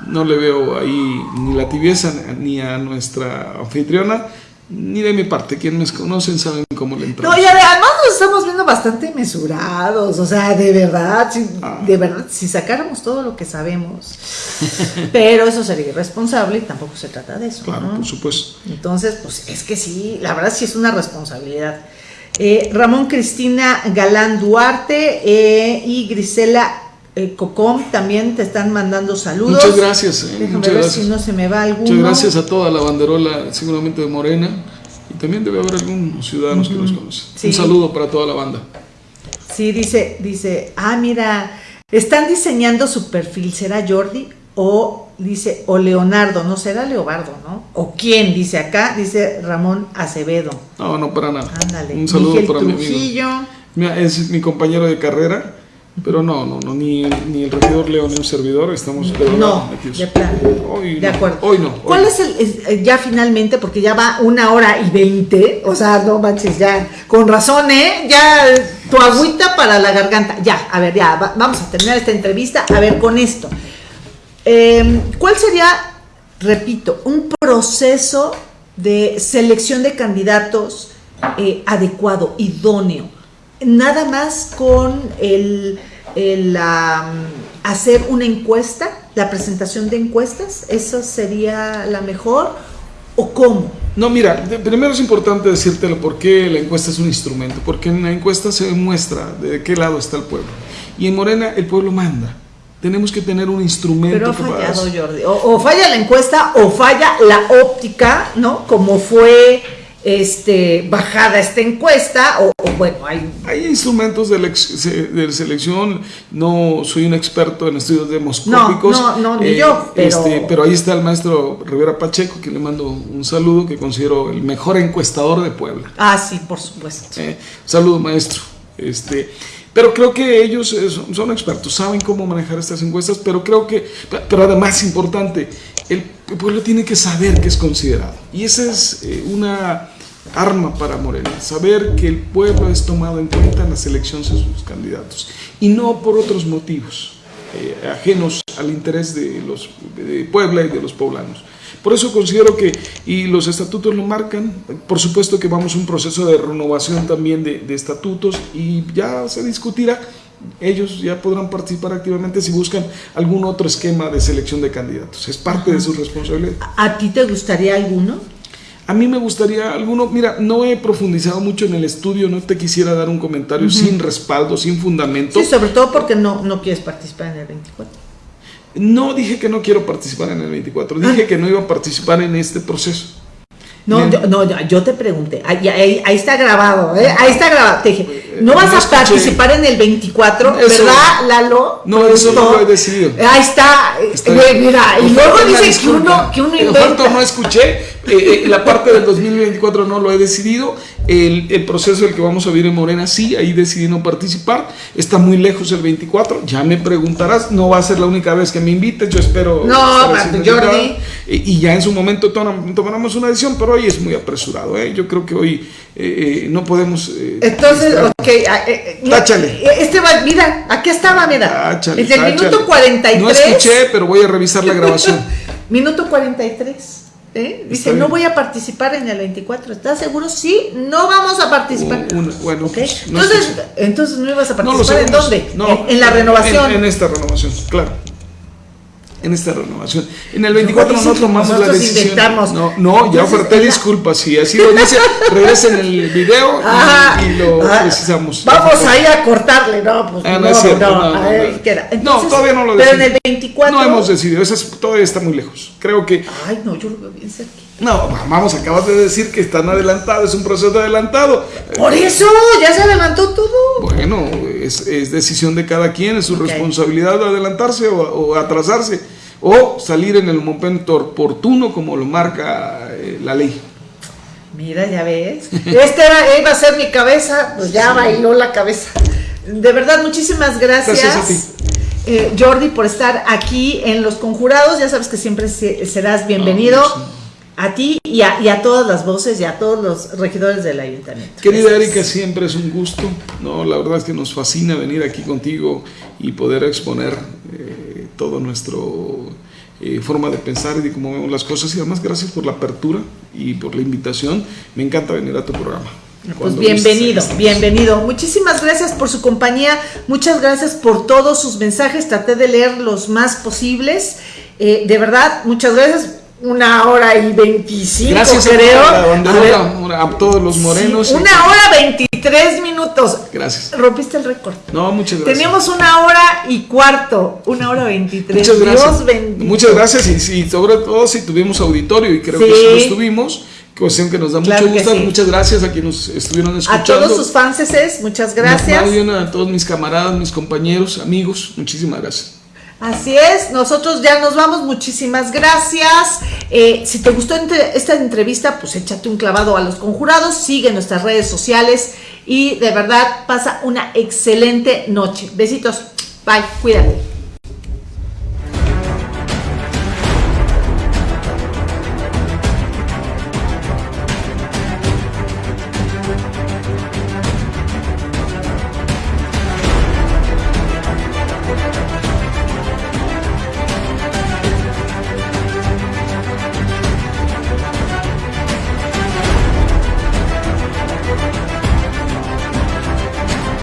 no le veo ahí ni la tibieza ni a nuestra anfitriona, ni de mi parte. Quienes me conocen saben cómo le entramos. No, y además nos estamos viendo bastante mesurados, o sea, de verdad, si, ah. de verdad, si sacáramos todo lo que sabemos. Pero eso sería irresponsable y tampoco se trata de eso. Claro, por supuesto. Entonces, pues es que sí, la verdad sí es una responsabilidad. Eh, Ramón Cristina Galán Duarte eh, y Grisela eh, Cocom también te están mandando saludos. Muchas gracias. Eh, muchas ver si no se me va alguno. Muchas gracias a toda la banderola, seguramente de Morena. Y también debe haber algunos ciudadanos que nos conocen. Un saludo para toda la banda. Sí, dice, dice, ah, mira, están diseñando su perfil, ¿será Jordi? O dice, o Leonardo, no será Leobardo, ¿no? ¿O quién? Dice acá, dice Ramón Acevedo. No, no, para nada. Ándale. Un saludo para mi amigo. Mira, es mi compañero de carrera pero no, no, no ni, ni el regidor Leo ni un servidor estamos de No, de plan. Hoy de acuerdo. Hoy no. ¿Cuál es el, eh, ya finalmente, porque ya va una hora y veinte, o sea, no manches, ya, con razón, ¿eh? Ya, tu agüita para la garganta. Ya, a ver, ya, vamos a terminar esta entrevista, a ver, con esto. Em, ¿Cuál sería, repito, un proceso de selección de candidatos eh, adecuado, idóneo? Nada más con el, hacer una encuesta, la presentación de encuestas, ¿esa sería la mejor o cómo? No, mira, primero es importante decírtelo por qué la encuesta es un instrumento, porque en la encuesta se demuestra de qué lado está el pueblo. Y en Morena el pueblo manda. Tenemos que tener un instrumento. Pero ha fallado, Jordi. O, o, falla la encuesta o falla la óptica, ¿no? Como fue este, bajada esta encuesta, o, bueno, hay... Hay instrumentos de, de, selección, no soy un experto en estudios demoscópicos. No, no, ni yo, eh, pero... Este, pero ahí está el maestro Rivera Pacheco, que le mando un saludo, que considero el mejor encuestador de Puebla. Ah, sí, por supuesto. Eh, saludo, maestro. Este, pero creo que ellos eh, son, expertos, saben cómo manejar estas encuestas, pero creo que, pero además importante, el pueblo tiene que saber que es considerado. Y esa es eh, una arma para Morena, saber que el pueblo es tomado en cuenta en la selección de sus candidatos y no por otros motivos eh, ajenos al interés de los de Puebla y de los poblanos. Por eso considero que, y los estatutos lo marcan, por supuesto que vamos a un proceso de renovación también de, estatutos y ya se discutirá ellos ya podrán participar activamente si buscan algún otro esquema de selección de candidatos. Es parte de su responsabilidad. ¿A ti te gustaría alguno? A mí me gustaría alguno, mira, no he profundizado mucho en el estudio, no te quisiera dar un comentario sin respaldo, sin fundamento. Sí, sobre todo porque no, no quieres participar en el 24. No dije que no quiero participar en el 24, dije ah. que no iba a participar en este proceso. No, yo, no, yo te pregunté, ahí, ahí, ahí está grabado, ¿eh? ahí está grabado. Te dije, no vas a participar en el 24, Eso- ¿verdad, Lalo? No, eso no lo he decidido. Ahí está, mira, y luego falta una dice que uno, que uno inventa. no escuché. eh, eh, la parte del 2024 no lo he decidido. El, el proceso del que vamos a vivir en Morena, sí, ahí decidí no participar. Está muy lejos el 24. Ya me preguntarás. No va a ser la única vez que me invites. Yo espero. No, Jordi. y ya en su momento tom- tomaremos una decisión, pero hoy es muy apresurado. ¿eh? Yo creo que hoy eh, eh, no podemos. eh, Entonces, ok, ah, eh, mira, Táchale. Este va, mira, aquí estaba, mira. Táchale, es del táchale. minuto 43. No escuché, pero voy a revisar la grabación. (laughs) Minuto 43. ¿Eh? Dice, no voy a participar en el 24. ¿Estás seguro? Sí, no vamos a participar. Un- un- bueno, no entonces, escuché. entonces no ibas a No participar. ¿En dónde? No, en, en la renovación. En, en esta renovación, claro. En esta renovación. En el 24 dicen no tomamos la decisión. No, no, ya Entonces, oferté la- disculpas. Si así lo dice, (laughs) regresen el video y, Ajá. y lo Ah, precisamos. Vamos ahí a cortarle, no, pues Ah, no no, cierto, no, no, a no, todavía no lo Pero en decidimos. el 24. No hemos decidido, eso es- todavía está muy lejos. Creo que Ay, no, yo lo veo bien cerca. No, vamos, acabas de decir que están adelantados, es un proceso adelantado. Por eso, ya se adelantó todo. Bueno, es, es decisión de cada quien, es su responsabilidad de adelantarse o, o atrasarse o salir en el momento oportuno como lo marca eh, la ley. Mira, ya ves. (laughs) Este era, iba a ser mi cabeza, pues ya bailó la cabeza. De verdad, muchísimas gracias. Gracias a ti. eh, Jordi, por estar aquí en Los Conjurados. Ya sabes que siempre se- serás bienvenido. Ah, sí. A ti y a, y a todas las voces y a todos los regidores del ayuntamiento. Querida Gracias. Erika, siempre es un gusto. No, la verdad es que nos fascina venir aquí contigo y poder exponer eh, todo nuestro eh, forma de pensar y de cómo vemos las cosas. Y además, gracias por la apertura y por la invitación. Me encanta venir a tu programa. Pues bienvenido, bienvenido. Muchísimas gracias por su compañía, muchas gracias por todos sus mensajes. Traté de leer los más posibles. Eh, de verdad, muchas gracias. Una hora y veinticinco, Gracias creo. a, A a todos los morenos. sí, una hora veintitrés minutos. Gracias. Rompiste el récord. No, muchas gracias. Teníamos una hora y cuarto, una hora veintitrés. Muchas gracias. Dios bendito. Muchas gracias y, y sobre todo si tuvimos auditorio y creo Sí. que sí lo estuvimos, cuestión que nos da Claro mucho gusto. sí. Muchas gracias a quienes nos estuvieron A escuchando. todos sus fanses, muchas gracias. A todos mis camaradas, mis compañeros, amigos, muchísimas gracias. Así es, nosotros ya nos vamos, muchísimas gracias. Eh, si te gustó esta entrevista, pues échate un clavado a los conjurados, sigue nuestras redes sociales y de verdad pasa una excelente noche. Besitos, bye, cuídate.